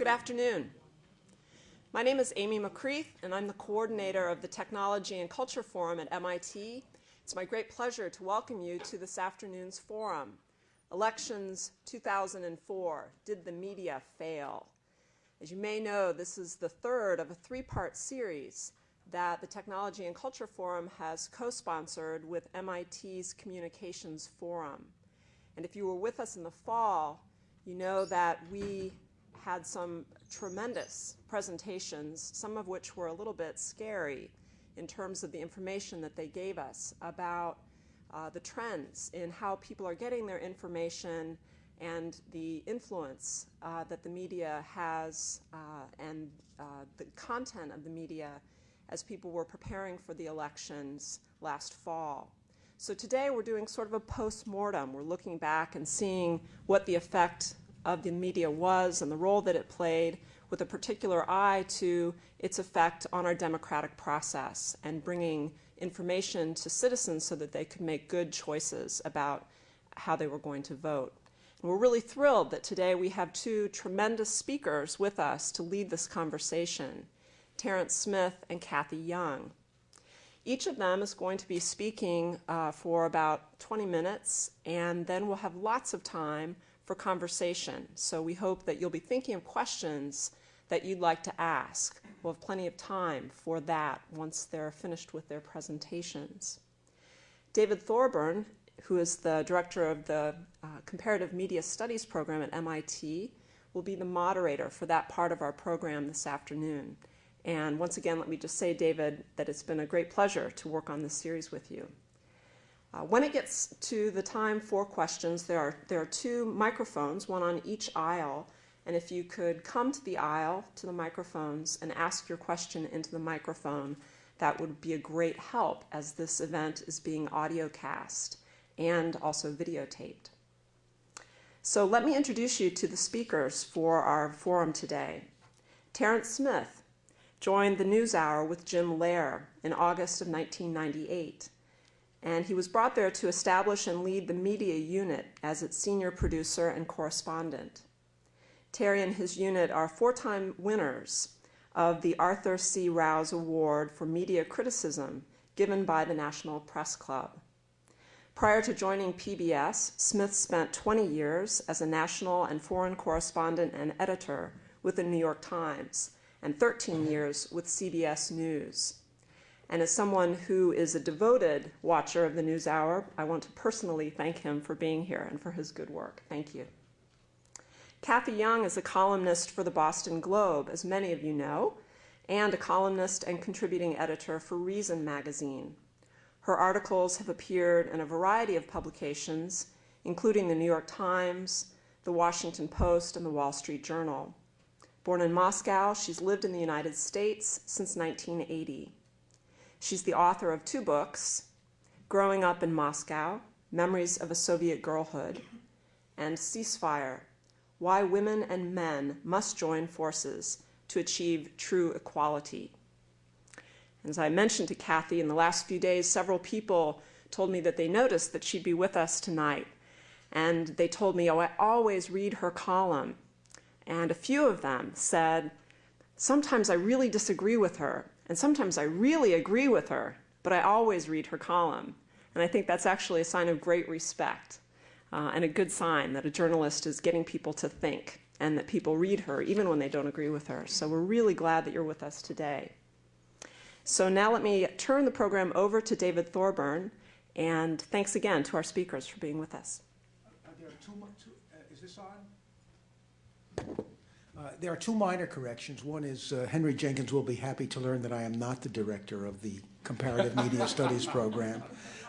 Good afternoon. My name is Amy McCreath, and I'm the coordinator of the Technology and Culture Forum at MIT. It's my great pleasure to welcome you to this afternoon's forum, Elections 2004, Did the Media Fail? As you may know, this is the third of a three-part series that the Technology and Culture Forum has co-sponsored with MIT's Communications Forum. And if you were with us in the fall, you know that we had some tremendous presentations, some of which were a little bit scary in terms of the information that they gave us about uh, the trends in how people are getting their information and the influence uh, that the media has uh, and uh, the content of the media as people were preparing for the elections last fall. So today we're doing sort of a post-mortem. We're looking back and seeing what the effect of the media was and the role that it played with a particular eye to its effect on our democratic process and bringing information to citizens so that they could make good choices about how they were going to vote. And we're really thrilled that today we have two tremendous speakers with us to lead this conversation, Terence Smith and Cathy Young. Each of them is going to be speaking uh, for about 20 minutes, and then we'll have lots of time for conversation. So we hope that you'll be thinking of questions that you'd like to ask. We'll have plenty of time for that once they're finished with their presentations. David Thorburn, who is the director of the uh, Comparative Media Studies program at MIT, will be the moderator for that part of our program this afternoon. And once again, let me just say, David, that it's been a great pleasure to work on this series with you. Uh, when it gets to the time for questions, there are, there are two microphones, one on each aisle, and if you could come to the aisle, to the microphones, and ask your question into the microphone, that would be a great help as this event is being audio cast and also videotaped. So let me introduce you to the speakers for our forum today. Terence Smith joined the NewsHour with Jim Lehrer in August of 1998 and he was brought there to establish and lead the media unit as its senior producer and correspondent. Terry and his unit are four-time winners of the Arthur C. Rowse Award for Media Criticism given by the National Press Club. Prior to joining PBS, Smith spent 20 years as a national and foreign correspondent and editor with the New York Times and 13 years with CBS News. And as someone who is a devoted watcher of the NewsHour, I want to personally thank him for being here and for his good work. Thank you. Cathy Young is a columnist for the Boston Globe, as many of you know, and a columnist and contributing editor for Reason magazine. Her articles have appeared in a variety of publications, including the New York Times, the Washington Post, and the Wall Street Journal. Born in Moscow, she's lived in the United States since 1980. She's the author of two books, Growing Up in Moscow, Memories of a Soviet Girlhood, and Ceasefire, Why Women and Men Must Join Forces to Achieve True Equality. As I mentioned to Cathy in the last few days, several people told me that they noticed that she'd be with us tonight. And they told me, oh, I always read her column. And a few of them said, sometimes I really disagree with her. And sometimes I really agree with her, but I always read her column. And I think that's actually a sign of great respect uh, and a good sign that a journalist is getting people to think and that people read her even when they don't agree with her. So we're really glad that you're with us today. So now let me turn the program over to David Thorburn, and thanks again to our speakers for being with us. Are there too much, uh, is this on? Uh, there are two minor corrections. One is uh, Henry Jenkins will be happy to learn that I am not the director of the Comparative Media Studies program,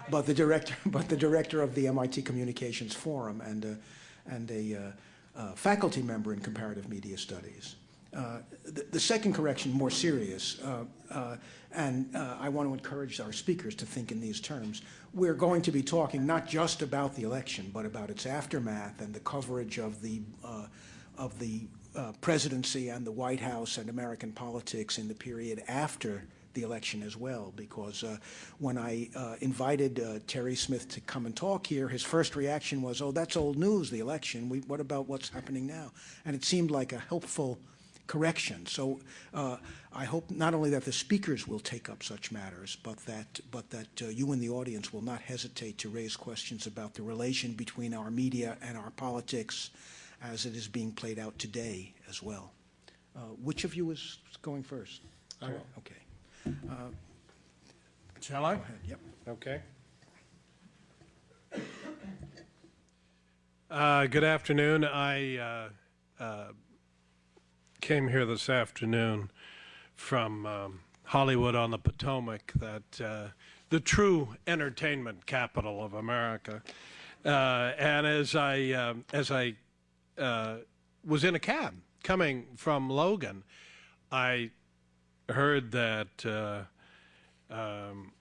but the director, but the director of the MIT Communications Forum and a, and a uh, uh, faculty member in Comparative Media Studies. Uh, the, the, second correction, more serious, and I want to encourage our speakers to think in these terms. We're going to be talking not just about the election, but about its aftermath and the coverage of the of the uh, presidency and the White House and American politics in the period after the election as well, because uh, when I uh, invited uh, Terry Smith to come and talk here, his first reaction was, oh, that's old news, the election. We, what about what's happening now? And it seemed like a helpful correction. So uh, I hope not only that the speakers will take up such matters, but that, but that uh, you in the audience will not hesitate to raise questions about the relation between our media and our politics as it is being played out today as well. Uh, which of you is going first? I will. Okay. Shall I? Go ahead. Yep. Okay. Uh, Good afternoon. I uh, uh, came here this afternoon from um, Hollywood on the Potomac, that uh, the true entertainment capital of America. Uh, And as I, um, as I uh, was in a cab coming from Logan, I heard that uh, um,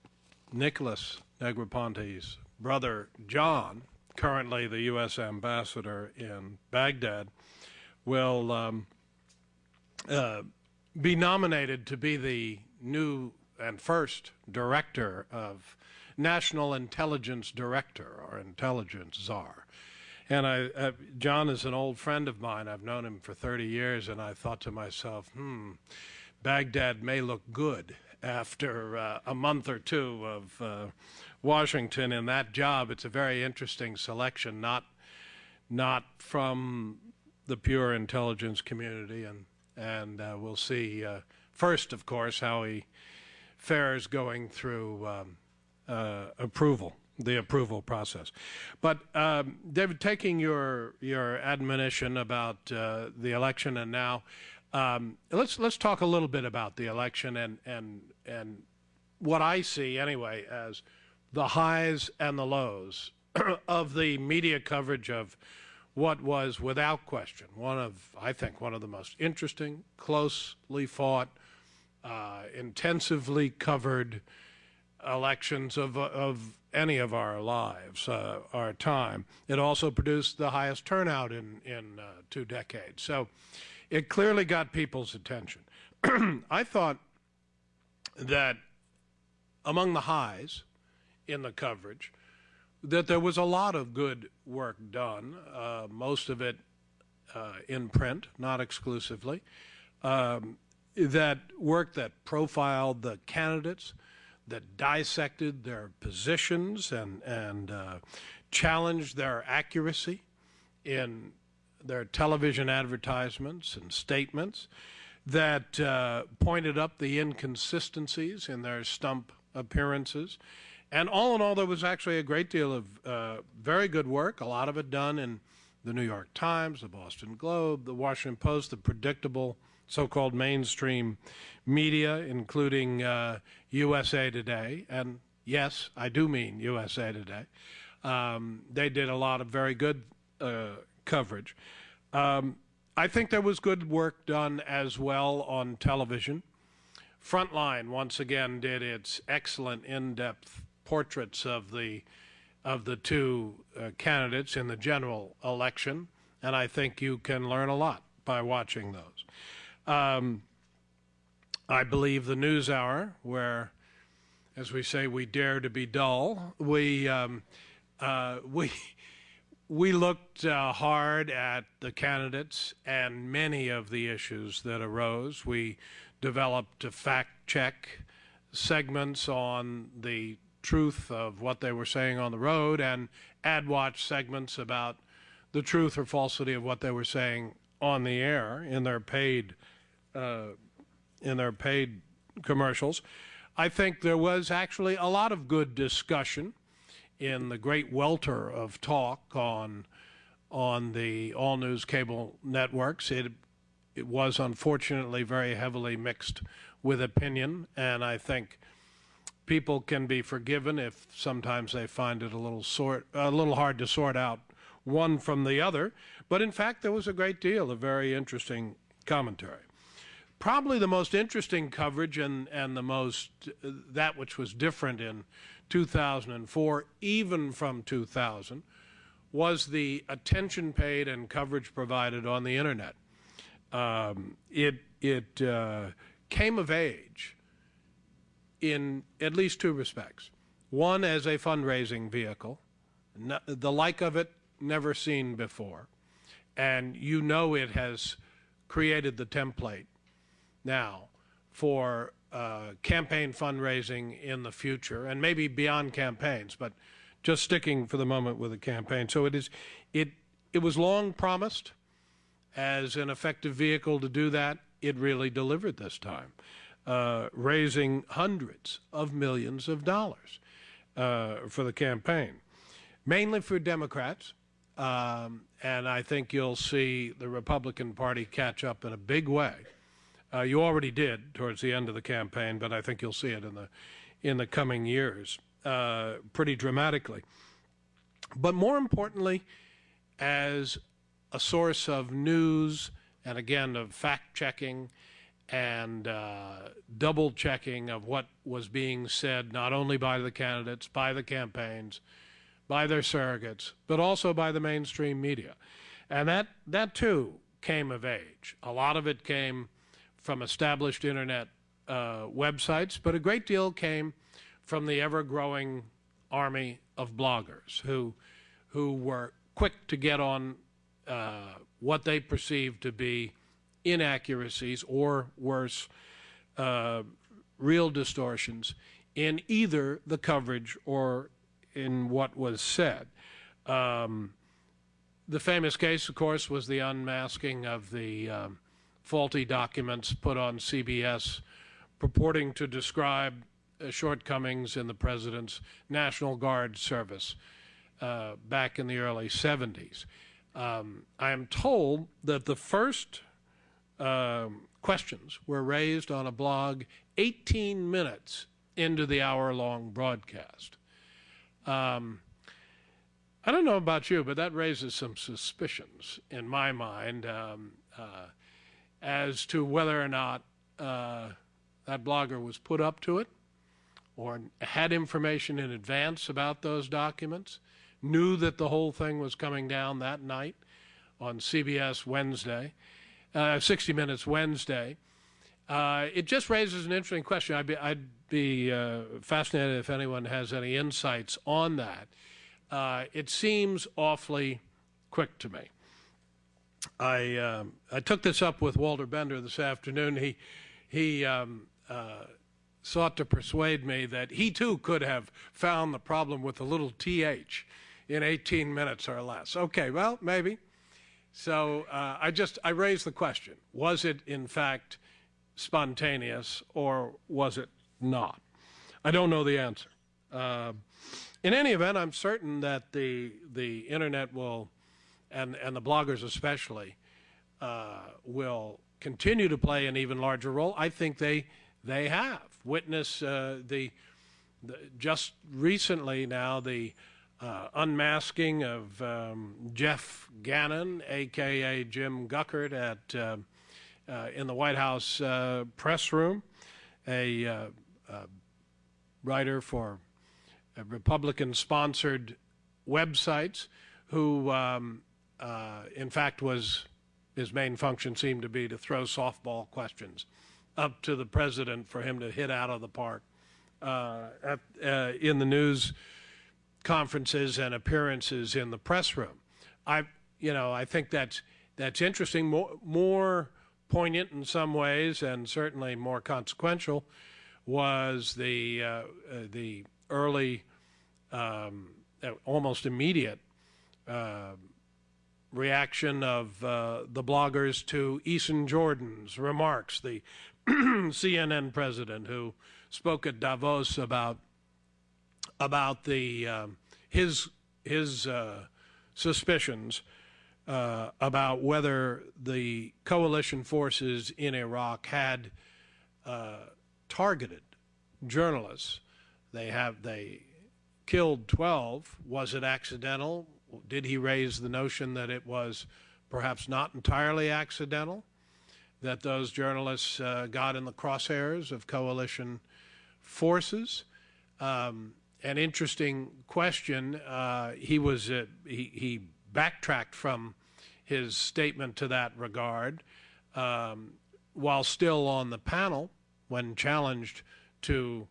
Nicholas Negroponte's brother John, currently the U.S. ambassador in Baghdad, will um, uh, be nominated to be the new and first director of National Intelligence Director or Intelligence Czar. And I, uh, John is an old friend of mine. I've known him for 30 years, and I thought to myself, hmm, Baghdad may look good after uh, a month or two of uh, Washington in that job. It's a very interesting selection, not not from the pure intelligence community, and and uh, we'll see uh, first, of course, how he fares going through um, uh, approval, the approval process. But um, David, taking your your admonition about uh, the election and now, um, let's let's talk a little bit about the election and and and what I see anyway as the highs and the lows of the media coverage of what was without question one of I think one of the most interesting, closely fought, uh, intensively covered elections of of any of our lives, uh, our time. It also produced the highest turnout in in uh, two decades. So it clearly got people's attention. I thought that among the highs in the coverage, that there was a lot of good work done, uh, most of it uh, in print, not exclusively. Um, that work that profiled the candidates, that dissected their positions and, and uh, challenged their accuracy in their television advertisements and statements, that uh, pointed up the inconsistencies in their stump appearances. And all in all, there was actually a great deal of uh, very good work, a lot of it done in the New York Times, the Boston Globe, the Washington Post, the predictable so called mainstream media, including uh, USA Today. And yes, I do mean USA Today. Um, they did a lot of very good uh, coverage. Um, I think there was good work done as well on television. Frontline once again did its excellent in-depth portraits of the of the two uh, candidates in the general election, and I think you can learn a lot by watching those. Um, I believe the NewsHour, where, as we say, we dare to be dull. We um, uh, we we looked uh, hard at the candidates and many of the issues that arose. We developed a fact check segments on the truth of what they were saying on the road and ad watch segments about the truth or falsity of what they were saying on the air in their paid uh, in their paid commercials. I think there was actually a lot of good discussion in the great welter of talk on on the all news cable networks. It it was unfortunately very heavily mixed with opinion, and I think people can be forgiven if sometimes they find it a little sort a little hard to sort out one from the other. But in fact, there was a great deal of very interesting commentary. Probably the most interesting coverage and, and the most uh, that which was different in 2004, even from 2000, was the attention paid and coverage provided on the internet. Um, it it uh, came of age in at least two respects. One, as a fundraising vehicle, no, the like of it never seen before. And you know it has created the template now for uh, campaign fundraising in the future, and maybe beyond campaigns, but just sticking for the moment with the campaign. So it is, it it was long promised as an effective vehicle to do that. It really delivered this time, uh, raising hundreds of millions of dollars uh, for the campaign, mainly for Democrats. Um, and I think you'll see the Republican Party catch up in a big way. Uh, you already did towards the end of the campaign, but I think you'll see it in the in the coming years uh, pretty dramatically. But more importantly, as a source of news and again of fact checking and uh, double checking of what was being said, not only by the candidates, by the campaigns, by their surrogates, but also by the mainstream media. And that, that too came of age. A lot of it came from established internet uh, websites, but a great deal came from the ever growing army of bloggers who, who were quick to get on uh, what they perceived to be inaccuracies or worse, uh, real distortions in either the coverage or in what was said. Um, the famous case, of course, was the unmasking of the um, faulty documents put on CBS purporting to describe uh, shortcomings in the president's National Guard service uh, back in the early 70s. Um, I am told that the first um, questions were raised on a blog 18 minutes into the hour long broadcast. Um, I don't know about you, but that raises some suspicions in my mind um, uh, as to whether or not uh, that blogger was put up to it or had information in advance about those documents knew that the whole thing was coming down that night on CBS Wednesday, uh, 60 Minutes Wednesday. Uh, it just raises an interesting question. I'd be, I'd be uh, fascinated if anyone has any insights on that. Uh, it seems awfully quick to me. I um, I took this up with Walter Bender this afternoon. He he um, uh, sought to persuade me that he too could have found the problem with the little th in 18 minutes or less. Okay, well, maybe. So uh, I just I raised the question: Was it in fact spontaneous, or was it not? I don't know the answer. Uh, in any event, I'm certain that the the internet will, and and the bloggers especially, uh, will continue to play an even larger role. I think they they have. Witness uh, the, the just recently now the uh, unmasking of um, Jeff Gannon, aka Jim Guckert, at uh, uh, in the White House uh, press room, a writer for Republican-sponsored websites, who um, in fact was his main function seemed to be to throw softball questions up to the president for him to hit out of the park at, in the news conferences and appearances in the press room. I, you know, I think that's that's interesting, more more poignant in some ways, and certainly more consequential, was the uh, uh, the early, um, uh, almost immediate. Uh, reaction of uh, the bloggers to Eason Jordan's remarks, the CNN president who spoke at Davos about about the um, his his uh, suspicions uh, about whether the coalition forces in Iraq had uh, targeted journalists. They have they killed 12. Was it accidental? Did he raise the notion that it was perhaps not entirely accidental? That those journalists uh, got in the crosshairs of coalition forces? Um, an interesting question. Uh, he was uh, he, he, backtracked from his statement to that regard um, while still on the panel when challenged to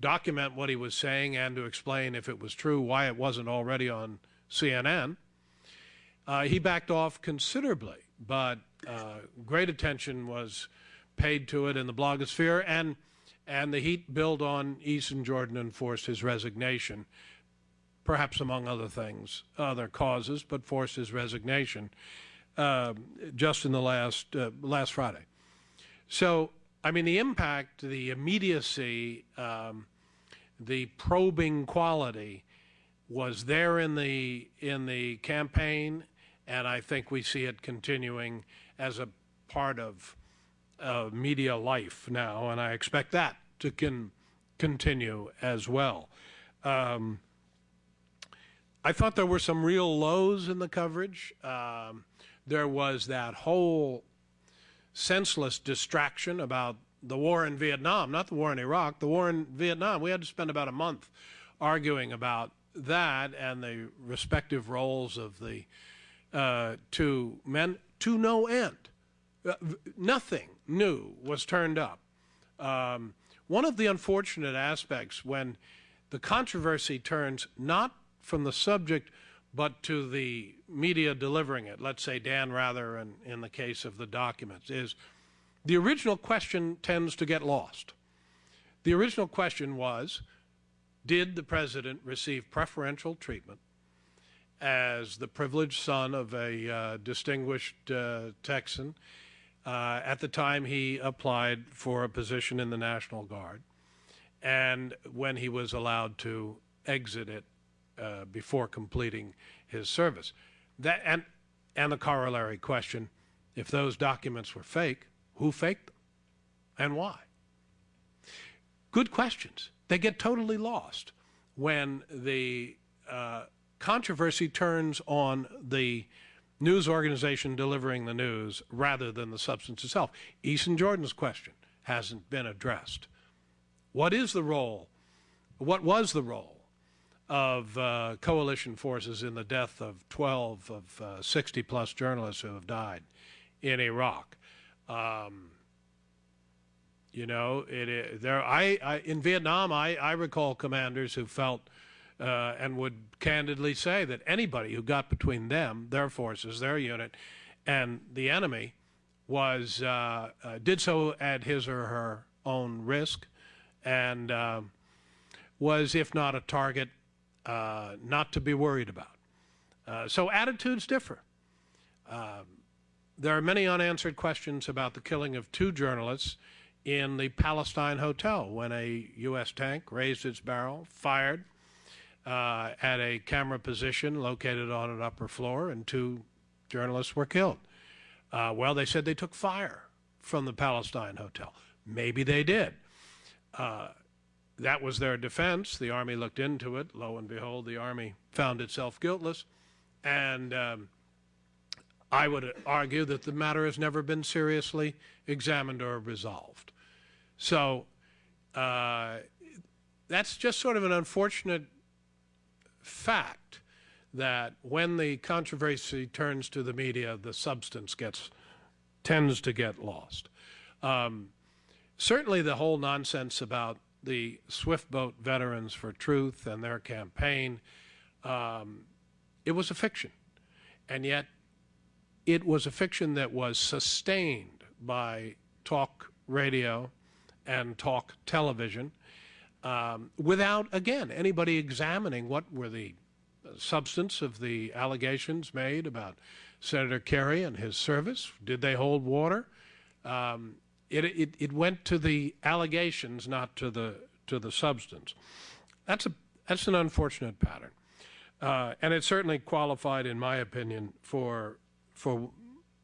document what he was saying and to explain if it was true why it wasn't already on CNN. Uh, he backed off considerably, but uh, great attention was paid to it in the blogosphere, and and the heat built on Eason Jordan and forced his resignation, perhaps among other things, other causes, but forced his resignation uh, just in the last uh, last Friday. So, I mean, the impact, the immediacy, um, the probing quality was there in the in the campaign, and I think we see it continuing as a part of uh, media life now, and I expect that to con- continue as well. Um, I thought there were some real lows in the coverage. Um, there was that whole senseless distraction about the war in Vietnam, not the war in Iraq, the war in Vietnam. We had to spend about a month arguing about that and the respective roles of the uh, two men to no end. Uh, nothing new was turned up. Um, one of the unfortunate aspects when the controversy turns not from the subject but to the media delivering it, let's say Dan Rather in, in the case of the documents, is the original question tends to get lost. The original question was, did the president receive preferential treatment as the privileged son of a uh, distinguished uh, Texan uh, at the time he applied for a position in the National Guard and when he was allowed to exit it uh, before completing his service. That, and, and the corollary question if those documents were fake, who faked them and why? Good questions. They get totally lost when the uh, controversy turns on the news organization delivering the news rather than the substance itself. Eason Jordan's question hasn't been addressed. What is the role? What was the role of uh, coalition forces in the death of 12 of uh, 60 plus journalists who have died in Iraq? Um, you know, it, there. I, I, in Vietnam, I, I recall commanders who felt uh, and would candidly say that anybody who got between them, their forces, their unit, and the enemy was uh, uh, did so at his or her own risk, and uh, was, if not a target, uh, not to be worried about. Uh, so attitudes differ. Um, there are many unanswered questions about the killing of two journalists in the Palestine Hotel when a U.S. tank raised its barrel, fired uh, at a camera position located on an upper floor, and two journalists were killed. Uh, well, they said they took fire from the Palestine Hotel. Maybe they did. Uh, that was their defense. The Army looked into it. Lo and behold, the Army found itself guiltless. And um, I would argue that the matter has never been seriously examined or resolved. So uh, that's just sort of an unfortunate fact that when the controversy turns to the media, the substance gets tends to get lost. Um, certainly, the whole nonsense about the Swift Boat Veterans for Truth and their campaign, um, it was a fiction, and yet it was a fiction that was sustained by talk radio and talk television um, without, again, anybody examining what were the substance of the allegations made about Senator Kerry and his service. Did they hold water? Um, it, it, it went to the allegations, not to the to the substance. That's a that's an unfortunate pattern, uh, and it certainly qualified, in my opinion, for for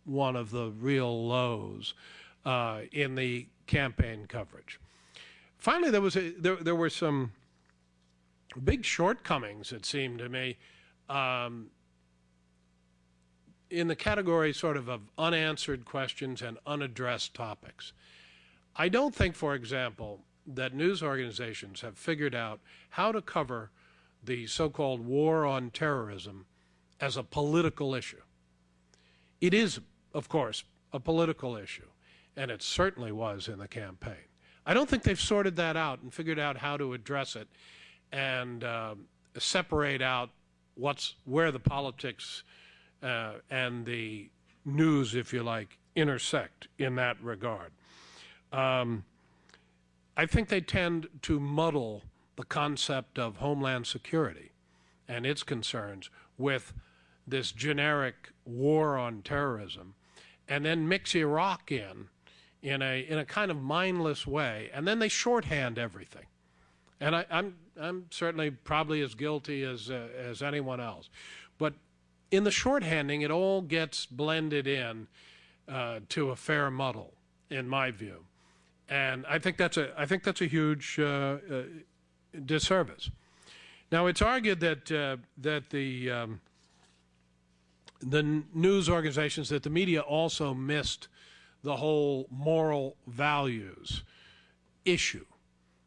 one of the real lows uh, in the campaign coverage. Finally, there was a, there, there were some big shortcomings, it seemed to me, um, in the category sort of of unanswered questions and unaddressed topics. I don't think, for example, that news organizations have figured out how to cover the so-called war on terrorism as a political issue. It is, of course, a political issue, and it certainly was in the campaign. I don't think they've sorted that out and figured out how to address it and uh, separate out what's where the politics uh, and the news, if you like, intersect in that regard. Um, I think they tend to muddle the concept of homeland security and its concerns with this generic war on terrorism, and then mix Iraq in in a in a kind of mindless way, and then they shorthand everything. And I, I'm I'm certainly probably as guilty as uh, as anyone else, but in the shorthanding, it all gets blended in uh, to a fair muddle, in my view, and I think that's a I think that's a huge uh, uh disservice. Now, it's argued that uh, that the um, the news organizations that the media also missed the whole moral values issue.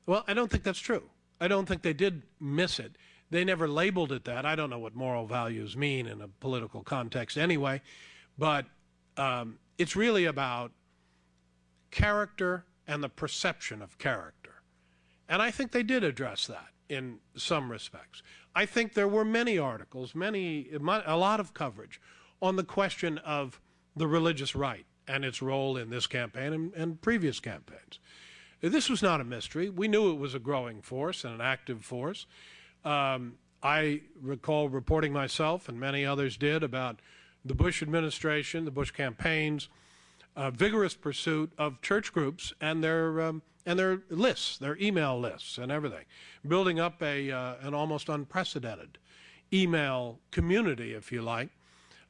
Well, I don't think that's true. I don't think they did miss it. They never labeled it that. I don't know what moral values mean in a political context anyway, but um, it's really about character and the perception of character. And I think they did address that in some respects. I think there were many articles, many, a lot of coverage on the question of the religious right and its role in this campaign and, and previous campaigns. This was not a mystery. We knew it was a growing force and an active force. Um, I recall reporting myself, and many others did, about the Bush administration, the Bush campaigns, uh, vigorous pursuit of church groups and their um, and their lists, their email lists, and everything, building up a uh, an almost unprecedented email community, if you like,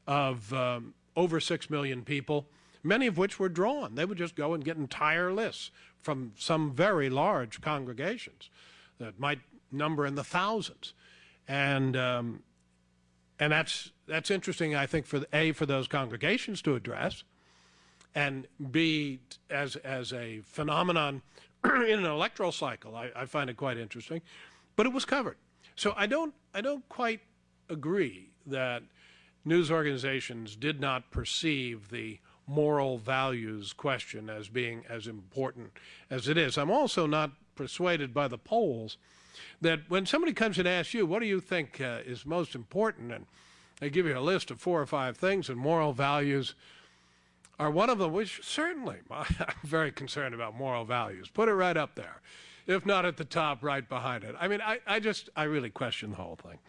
of um, over six million people, many of which were drawn. They would just go and get entire lists from some very large congregations that might number in the thousands, and um, and that's that's interesting. I think for a for those congregations to address, and b as as a phenomenon in an electoral cycle. I, I find it quite interesting, but it was covered. So I don't I don't quite agree that news organizations did not perceive the moral values question as being as important as it is. I'm also not persuaded by the polls that when somebody comes and asks you, what do you think uh, is most important? And they give you a list of four or five things, and moral values are one of them, which certainly I'm very concerned about moral values. Put it right up there, if not at the top, right behind it. I mean, I, I just, I really question the whole thing.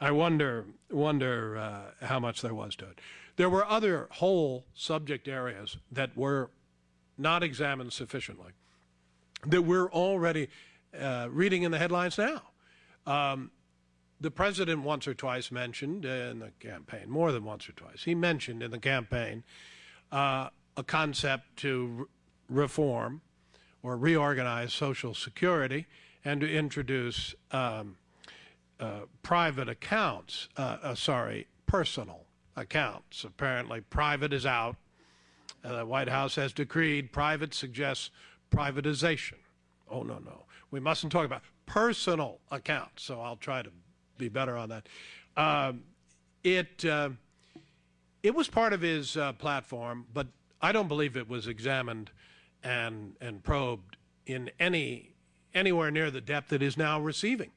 I wonder, wonder uh, how much there was to it. There were other whole subject areas that were not examined sufficiently that we're already uh, reading in the headlines now. Um, the president once or twice mentioned in the campaign, more than once or twice, he mentioned in the campaign uh, a concept to re reform or reorganize Social Security and to introduce um, uh, private accounts, uh, uh, sorry, personal accounts. Apparently, private is out. Uh, the White House has decreed private suggests privatization. Oh, no, no. We mustn't talk about personal accounts, so I'll try to be better on that. Um, it, uh, it was part of his uh, platform, but I don't believe it was examined and, and probed in any anywhere near the depth it is now receiving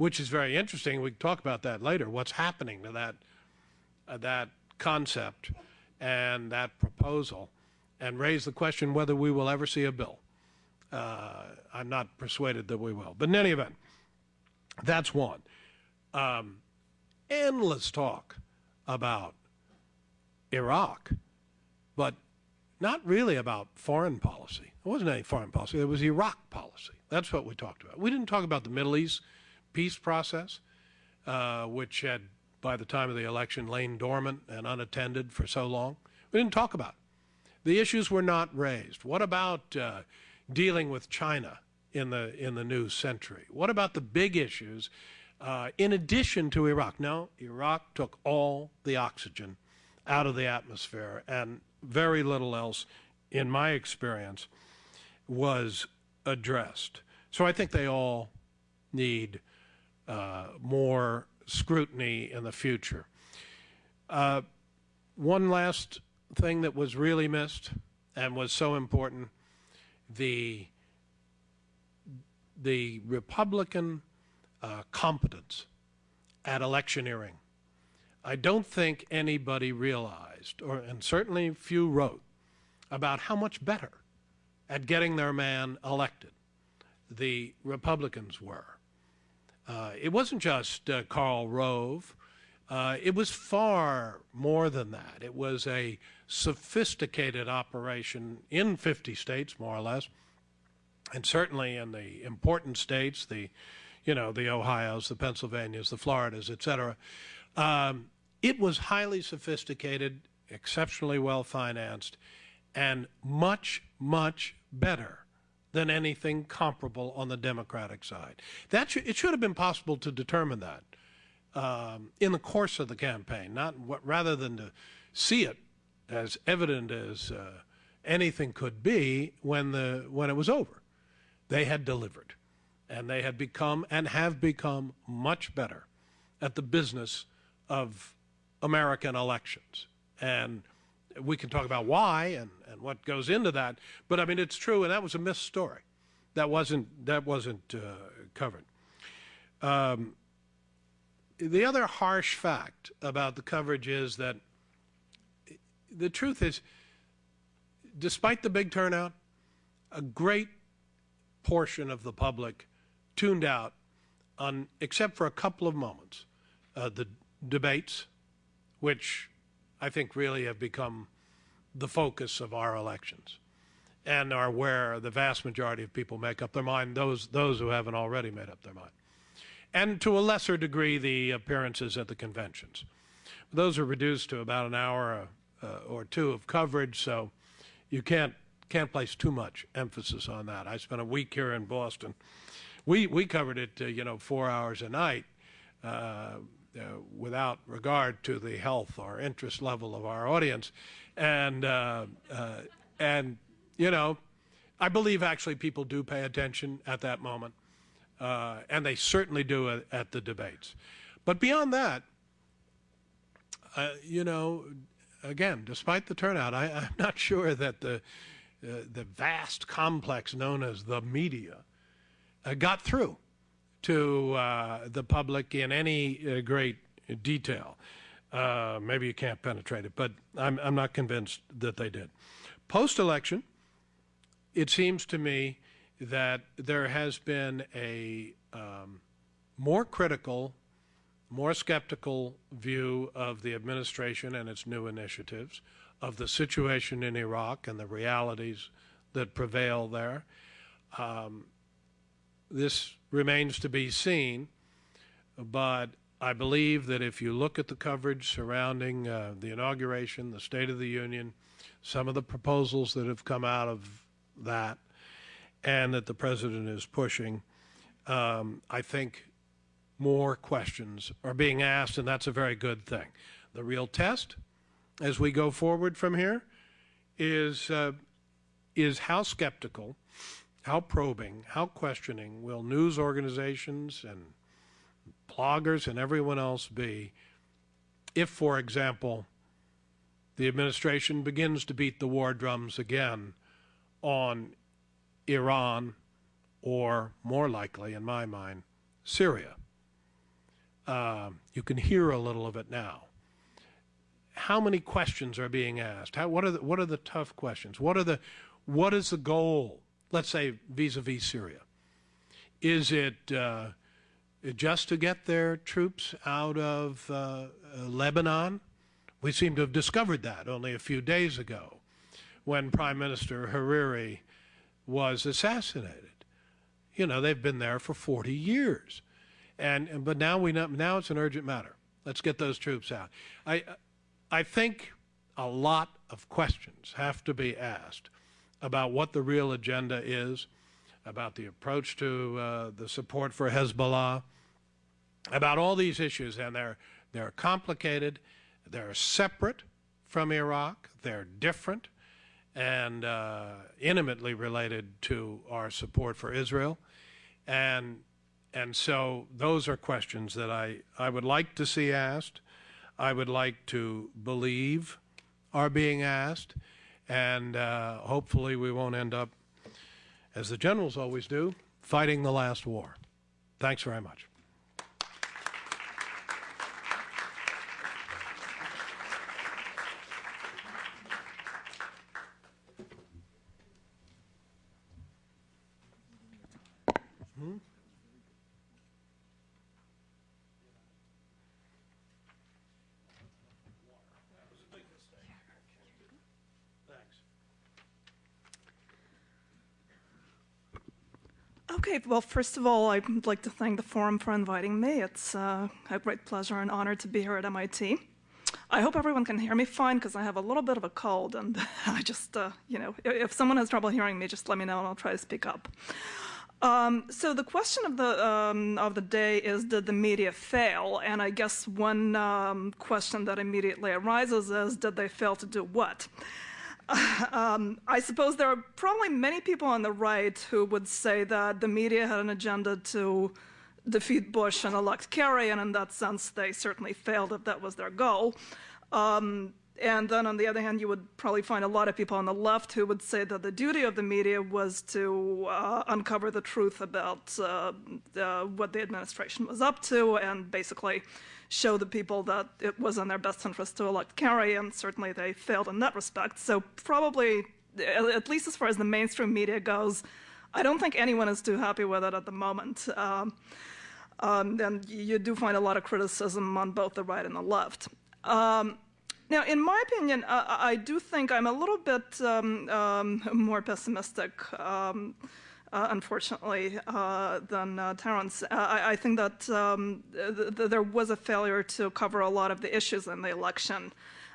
which is very interesting. We can talk about that later. What's happening to that that concept and that proposal, and raise the question whether we will ever see a bill. Uh, I'm not persuaded that we will. But in any event, that's one. Um, endless talk about Iraq, but not really about foreign policy. There wasn't any foreign policy. There was Iraq policy. That's what we talked about. We didn't talk about the Middle East peace process, uh, which had, by the time of the election, lain dormant and unattended for so long. We didn't talk about it. The issues were not raised. What about uh, dealing with China in the in the new century? What about the big issues uh, in addition to Iraq? No, Iraq took all the oxygen out of the atmosphere, and very little else, in my experience, was addressed. So I think they all need uh, more scrutiny in the future. Uh, one last thing that was really missed and was so important, the, the Republican uh, competence at electioneering I don't think anybody realized, or and certainly few wrote, about how much better at getting their man elected the Republicans were. Uh, it wasn't just uh, Karl Rove. Uh, it was far more than that. It was a sophisticated operation in 50 states, more or less, and certainly in the important states, the, you know, the Ohio's, the Pennsylvanias, the Floridas, et cetera. Um, it was highly sophisticated, exceptionally well financed, and much, much better than anything comparable on the Democratic side. That should, it should have been possible to determine that um, in the course of the campaign, not what, rather than to see it as evident as uh, anything could be when the when it was over. They had delivered, and they had become and have become much better at the business of American elections. And we can talk about why and, and what goes into that, but I mean it's true, and that was a missed story. That wasn't that wasn't uh, covered. Um, the other harsh fact about the coverage is that the truth is, despite the big turnout, a great portion of the public tuned out on, except for a couple of moments, uh, the debates, which I think really have become the focus of our elections and are where the vast majority of people make up their mind, those, those who haven't already made up their mind and to a lesser degree the appearances at the conventions. Those are reduced to about an hour uh, or two of coverage, so you can't can't place too much emphasis on that. I spent a week here in Boston. We we covered it, uh, you know, four hours a night, uh, without regard to the health or interest level of our audience, and uh, uh, and you know, I believe actually people do pay attention at that moment uh, and they certainly do at, the debates. But beyond that, uh, you know, again, despite the turnout, I, am not sure that the uh, the vast complex known as the media uh, got through to uh, the public in any uh, great detail. maybe you can't penetrate it, but I'm, I'm not convinced that they did. Post election, it seems to me that there has been a um, more critical, more skeptical view of the administration and its new initiatives, of the situation in Iraq and the realities that prevail there. Um, this remains to be seen, but I believe that if you look at the coverage surrounding uh, the inauguration, the State of the Union, some of the proposals that have come out of that, and that the president is pushing, um, I think more questions are being asked, and that's a very good thing. The real test, as we go forward from here, is uh, is how skeptical, how probing, how questioning will news organizations and bloggers and everyone else be if, for example, the administration begins to beat the war drums again on Iran, or more likely, in my mind, Syria. Uh, you can hear a little of it now. How many questions are being asked? How, what, are the, what are the tough questions? What, are the, what is the goal, let's say, vis-a-vis Syria? Is it uh, just to get their troops out of uh, Lebanon? We seem to have discovered that only a few days ago when Prime Minister Hariri was assassinated. You know, they've been there for 40 years. And, but now we know, now it's an urgent matter. Let's get those troops out. I, I think a lot of questions have to be asked about what the real agenda is, about the approach to uh, the support for Hezbollah, about all these issues, and they're they're complicated, they're separate from Iraq, they're different, and uh, intimately related to our support for Israel. And, and so those are questions that I, I would like to see asked. I would like to believe are being asked. And uh, hopefully we won't end up, as the generals always do, fighting the last war. Thanks very much. Okay, well, first of all, I'd like to thank the forum for inviting me. It's uh, a great pleasure and honor to be here at MIT. I hope everyone can hear me fine because I have a little bit of a cold and I just, uh, you know, if someone has trouble hearing me, just let me know and I'll try to speak up. Um, so the question of the um, of the day is, did the media fail? And I guess one um, question that immediately arises is, did they fail to do what? Um, I suppose there are probably many people on the right who would say that the media had an agenda to defeat Bush and elect Kerry, and in that sense, they certainly failed if that was their goal. Um, and then on the other hand, you would probably find a lot of people on the left who would say that the duty of the media was to uh, uncover the truth about uh, uh, what the administration was up to and basically show the people that it was in their best interest to elect Kerry, and certainly they failed in that respect. So probably, at least as far as the mainstream media goes, I don't think anyone is too happy with it at the moment. Um, um, and you do find a lot of criticism on both the right and the left. Um, now, in my opinion, uh, I do think I'm a little bit um, um, more pessimistic, um, unfortunately, uh, than uh, Terence. Uh, I, I, think that um, th th there was a failure to cover a lot of the issues in the election.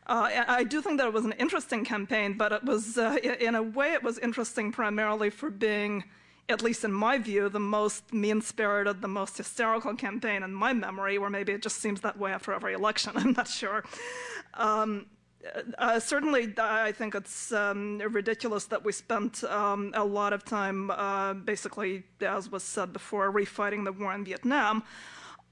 Uh, I do think that it was an interesting campaign, but it was, in a way, it was interesting primarily for being at least in my view, the most mean-spirited, the most hysterical campaign in my memory, or maybe it just seems that way after every election, I'm not sure. Um, uh, certainly, I think it's um, ridiculous that we spent um, a lot of time, uh, basically, as was said before, refighting the war in Vietnam.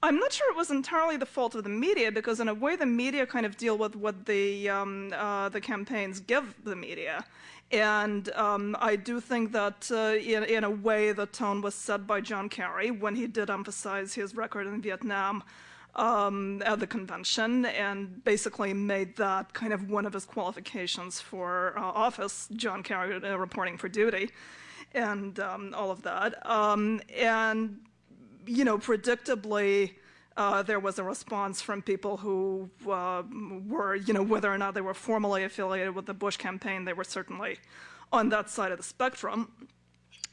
I'm not sure it was entirely the fault of the media, because in a way, the media kind of deal with what the um, uh, the campaigns give the media. And um, I do think that uh, in, in, a way the tone was set by John Kerry when he did emphasize his record in Vietnam um, at the convention and basically made that kind of one of his qualifications for uh, office, John Kerry uh, reporting for duty and um, all of that. Um, and, you know, predictably, uh, there was a response from people who uh, were, you know, whether or not they were formally affiliated with the Bush campaign, they were certainly on that side of the spectrum,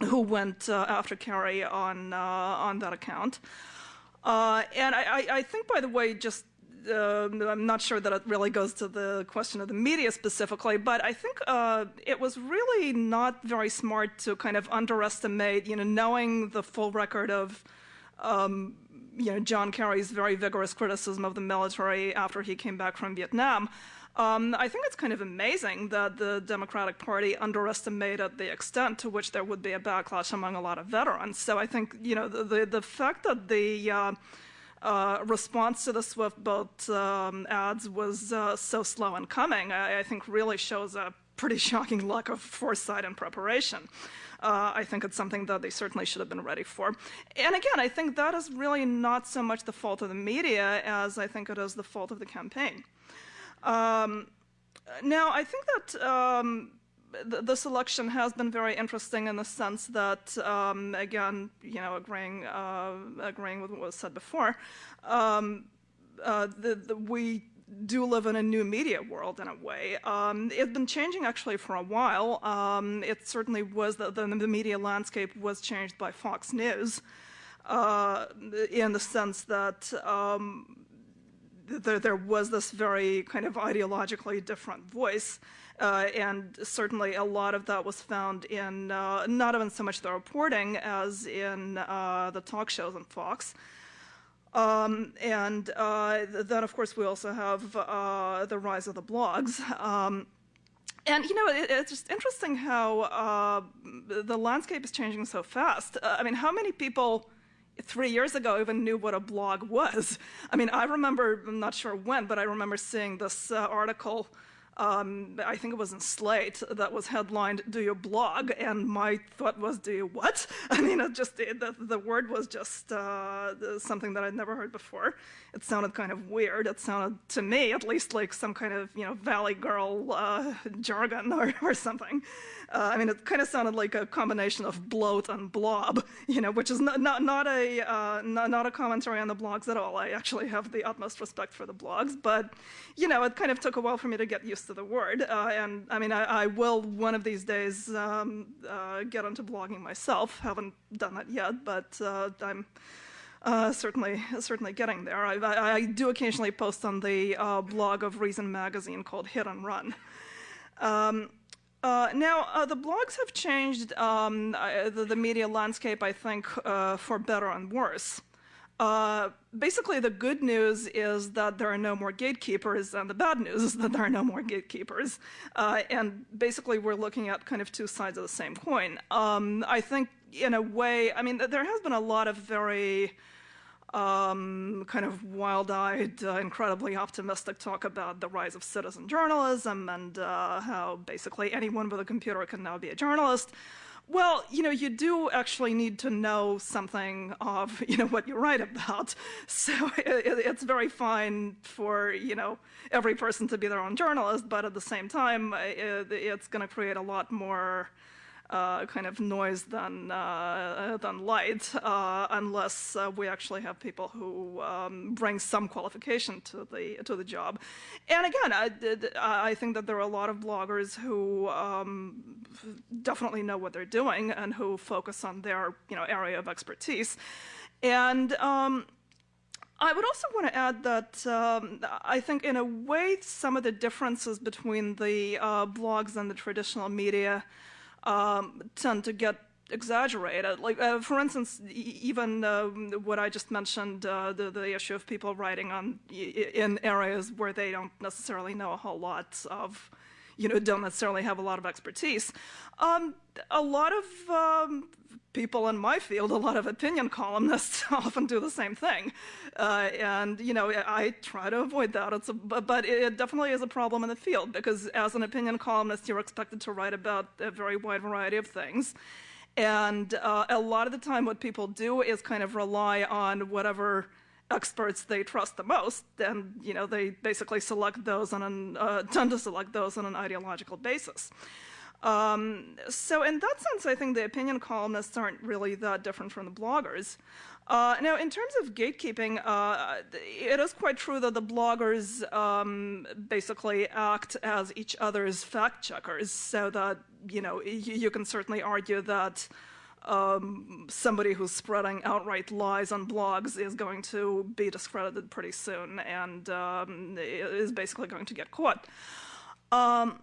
who went uh, after Kerry on uh, on that account. Uh, and I, I, think, by the way, just uh, I'm not sure that it really goes to the question of the media specifically, but I think uh, it was really not very smart to kind of underestimate, you know, knowing the full record of um, you know, John Kerry's very vigorous criticism of the military after he came back from Vietnam. Um, I think it's kind of amazing that the Democratic Party underestimated the extent to which there would be a backlash among a lot of veterans. So I think, you know, the, the, the fact that the uh, uh, response to the Swift boat um, ads was uh, so slow in coming, I, I think really shows a pretty shocking lack of foresight and preparation. Uh, I think it's something that they certainly should have been ready for. And again, I think that is really not so much the fault of the media as I think it is the fault of the campaign. Um, now, I think that um, th this election has been very interesting in the sense that, um, again, you know, agreeing, uh, agreeing with what was said before, um, uh, the, the, we do live in a new media world in a way. Um, it's been changing actually for a while. Um, it certainly was, the, the, the, media landscape was changed by Fox News uh, in the sense that um, there, there, was this very kind of ideologically different voice. Uh, and certainly a lot of that was found in uh, not even so much the reporting as in uh, the talk shows on Fox. Um, and uh, then, of course, we also have uh, the rise of the blogs. Um, and, you know, it, it's just interesting how uh, the landscape is changing so fast. I mean, how many people three years ago I even knew what a blog was? I mean, I remember, I'm not sure when, but I remember seeing this uh, article um, I think it was in Slate that was headlined "Do you blog?" and my thought was, "Do you what?" I mean, it just it, the, the word was just uh, something that I'd never heard before. It sounded kind of weird. It sounded to me, at least, like some kind of you know Valley Girl uh, jargon or, or something. Uh, I mean, it kind of sounded like a combination of bloat and blob, you know, which is not not, not a uh, not, not a commentary on the blogs at all. I actually have the utmost respect for the blogs, but you know, it kind of took a while for me to get used to the word. Uh, and I mean, I, I, will one of these days um, uh, get into blogging myself. Haven't done that yet, but uh, I'm uh, certainly certainly getting there. I, I, I, do occasionally post on the uh, blog of Reason magazine called Hit and Run. Um, uh, now, uh, the blogs have changed um, the, the, media landscape, I think, uh, for better and worse. Uh, basically, the good news is that there are no more gatekeepers, and the bad news is that there are no more gatekeepers. Uh, and basically, we're looking at kind of two sides of the same coin. Um, I think, in a way, I mean, there has been a lot of very um, kind of wild-eyed, uh, incredibly optimistic talk about the rise of citizen journalism and uh, how basically anyone with a computer can now be a journalist. Well, you know, you do actually need to know something of, you know, what you write about. So it, it's very fine for, you know, every person to be their own journalist, but at the same time, it, it's going to create a lot more uh, kind of noise than uh, than light, uh, unless uh, we actually have people who um, bring some qualification to the to the job. And again, I, I think that there are a lot of bloggers who um, definitely know what they're doing and who focus on their you know area of expertise. And um, I would also want to add that um, I think, in a way, some of the differences between the uh, blogs and the traditional media um, tend to get exaggerated. Like, uh, for instance, even uh, what I just mentioned, uh, the, the issue of people writing on in areas where they don't necessarily know a whole lot of, you know, don't necessarily have a lot of expertise. Um, a lot of um, people in my field, a lot of opinion columnists often do the same thing. Uh, and, you know, I try to avoid that. It's a, but it definitely is a problem in the field because as an opinion columnist, you're expected to write about a very wide variety of things. And uh, a lot of the time what people do is kind of rely on whatever experts they trust the most, and you know they basically select those on an uh, tend to select those on an ideological basis. Um, so in that sense, I think the opinion columnists aren't really that different from the bloggers. Uh, now, in terms of gatekeeping, uh, it is quite true that the bloggers um, basically act as each other's fact checkers, so that you know you, you can certainly argue that um, somebody who's spreading outright lies on blogs is going to be discredited pretty soon and um, is basically going to get caught. Um,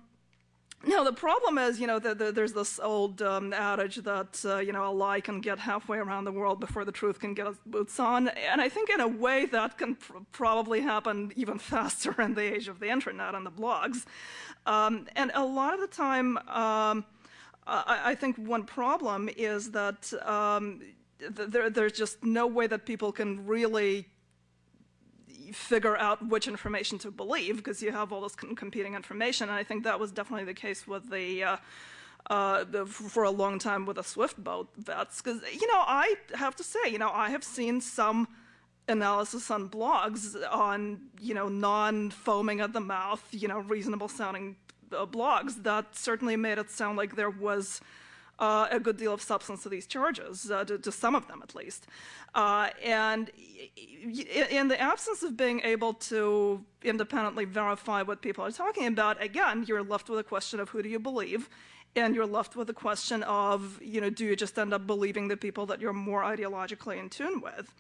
now, the problem is, you know, the, the, there's this old um, adage that, uh, you know, a lie can get halfway around the world before the truth can get its boots on. And I think in a way that can pr probably happen even faster in the age of the internet and the blogs. Um, and a lot of the time, um, I, I, think one problem is that um, th there, there's just no way that people can really figure out which information to believe because you have all this competing information. And I think that was definitely the case with the, uh, uh, the for a long time with the Swift boat vets. Because, you know, I have to say, you know, I have seen some analysis on blogs on, you know, non-foaming at the mouth, you know, reasonable sounding blogs that certainly made it sound like there was uh, a good deal of substance to these charges, uh, to, to, some of them at least. Uh, and in the absence of being able to independently verify what people are talking about, again, you're left with a question of who do you believe, and you're left with a question of, you know, do you just end up believing the people that you're more ideologically in tune with?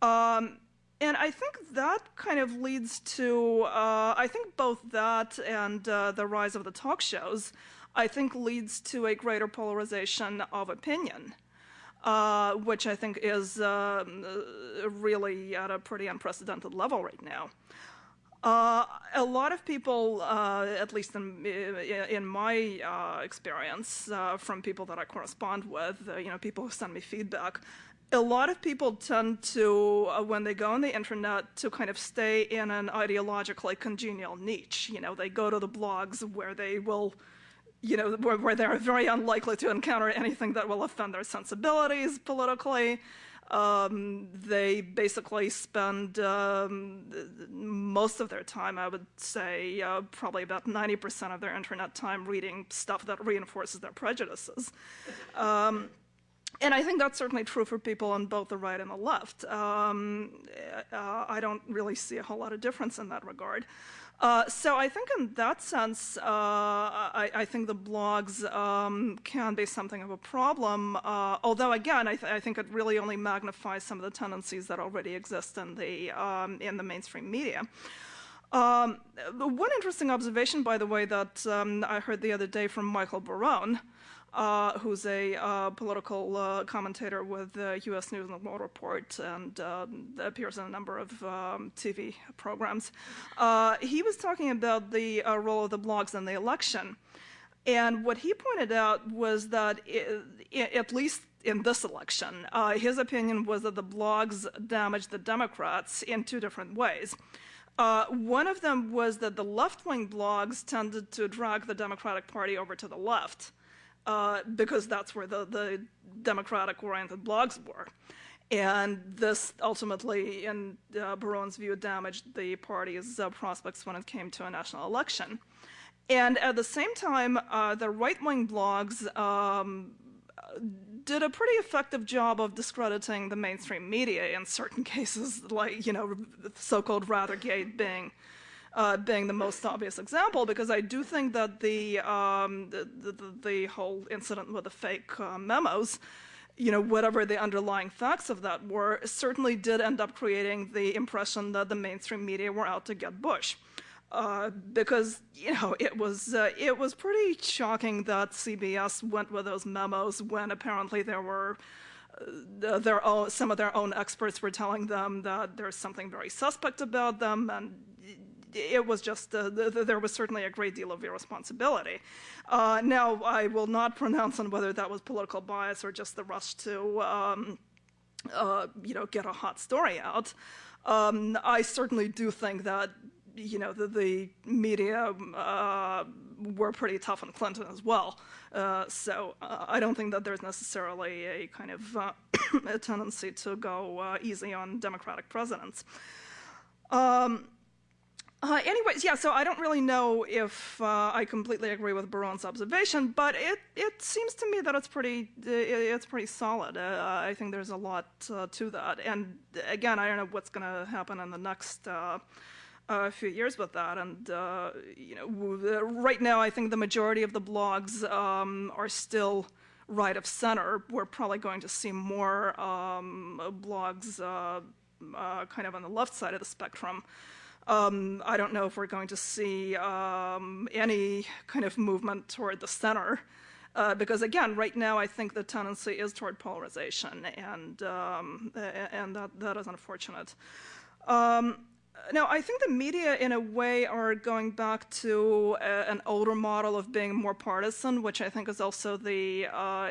Um, and I think that kind of leads to, uh, I think both that and uh, the rise of the talk shows I think leads to a greater polarization of opinion, uh, which I think is um, uh, really at a pretty unprecedented level right now. Uh, a lot of people, uh, at least in, in my experience, from people that I correspond with, you know, people who send me feedback, a lot of people tend to, when they go on the internet, to kind of stay in an ideologically congenial niche. You know, they go to the blogs where they will you know, where, where, they're very unlikely to encounter anything that will offend their sensibilities politically. Um, they basically spend um, most of their time, I would say, uh, probably about 90% of their internet time reading stuff that reinforces their prejudices. Um, and I think that's certainly true for people on both the right and the left. Um, uh, I don't really see a whole lot of difference in that regard. Uh, so I think in that sense, uh, I, I, think the blogs um, can be something of a problem. Uh, although again, I, th I, think it really only magnifies some of the tendencies that already exist in the um, in the mainstream media. Um, one interesting observation, by the way, that um, I heard the other day from Michael Barone, uh, who's a uh, political uh, commentator with the U.S. News and World Report and um, appears in a number of um, TV programs. Uh, he was talking about the uh, role of the blogs in the election. And what he pointed out was that, it, at least in this election, uh, his opinion was that the blogs damaged the Democrats in two different ways. Uh, one of them was that the left-wing blogs tended to drag the Democratic Party over to the left uh, because that's where the, the democratic-oriented blogs were. And this ultimately, in uh, Barone's view, damaged the party's uh, prospects when it came to a national election. And at the same time, uh, the right-wing blogs um, did a pretty effective job of discrediting the mainstream media in certain cases, like, you know, so-called Rathergate being uh, being the most obvious example, because I do think that the, um, the, the, the, whole incident with the fake uh, memos, you know, whatever the underlying facts of that were, certainly did end up creating the impression that the mainstream media were out to get Bush. Uh, because you know it was uh, it was pretty shocking that CBS went with those memos when apparently there were uh, their own, some of their own experts were telling them that there's something very suspect about them and it was just, uh, the, the, there was certainly a great deal of irresponsibility. Uh, now, I will not pronounce on whether that was political bias or just the rush to, um, uh, you know, get a hot story out. Um, I certainly do think that, you know, the, the media uh, were pretty tough on Clinton as well. Uh, so uh, I don't think that there's necessarily a kind of a tendency to go easy on Democratic presidents. Um, uh, anyways, yeah, so I don't really know if uh, I completely agree with Barone's observation, but it, it seems to me that it's pretty it's pretty solid. Uh, I think there's a lot uh, to that. And again, I don't know what's going to happen in the next uh, few years with that. And uh, you know, right now, I think the majority of the blogs um, are still right of center. We're probably going to see more um, blogs kind of on the left side of the spectrum. Um, I don't know if we're going to see um, any kind of movement toward the center. Uh, because again, right now I think the tendency is toward polarization, and um, and that that is unfortunate. Um, now, I think the media, in a way, are going back to a, an older model of being more partisan, which I think is also the, uh,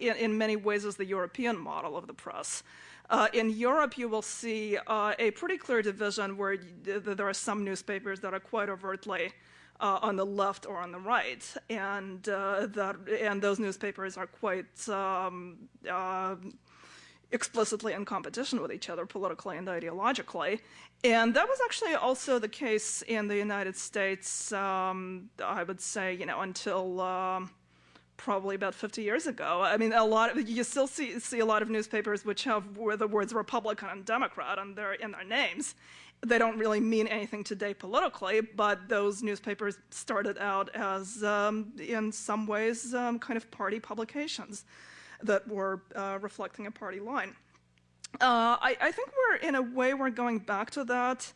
in, in many ways, is the European model of the press. Uh, in Europe, you will see uh, a pretty clear division where there are some newspapers that are quite overtly uh, on the left or on the right, and uh, that and those newspapers are quite um, uh, explicitly in competition with each other politically and ideologically. And that was actually also the case in the United States. Um, I would say, you know, until. Um, probably about 50 years ago. I mean, a lot of, you still see, see a lot of newspapers which have the words Republican and Democrat on their, in their names. They don't really mean anything today politically, but those newspapers started out as, um, in some ways, um, kind of party publications that were uh, reflecting a party line. Uh, I, I think we're, in a way, we're going back to that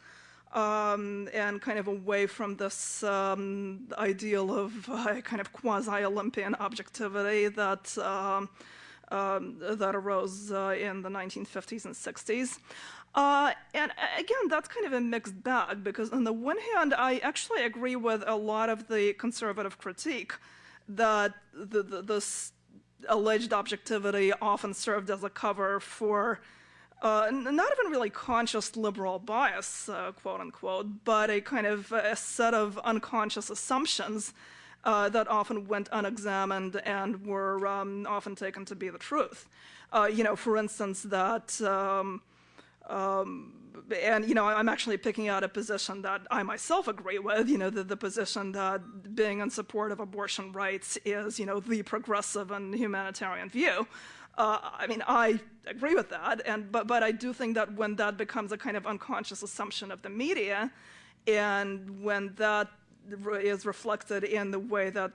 um, and kind of away from this um, ideal of uh, kind of quasi-Olympian objectivity that um, um that arose uh, in the 1950s and 60s. Uh, and again, that's kind of a mixed bag because on the one hand, I actually agree with a lot of the conservative critique that the, the, this alleged objectivity often served as a cover for uh, not even really conscious liberal bias, uh, quote unquote, but a kind of a set of unconscious assumptions uh, that often went unexamined and were um, often taken to be the truth. Uh, you know, for instance, that, um, um, and you know, I'm actually picking out a position that I myself agree with, you know, the, the position that being in support of abortion rights is, you know, the progressive and humanitarian view. Uh, I mean, I agree with that, and but but I do think that when that becomes a kind of unconscious assumption of the media, and when that is reflected in the way that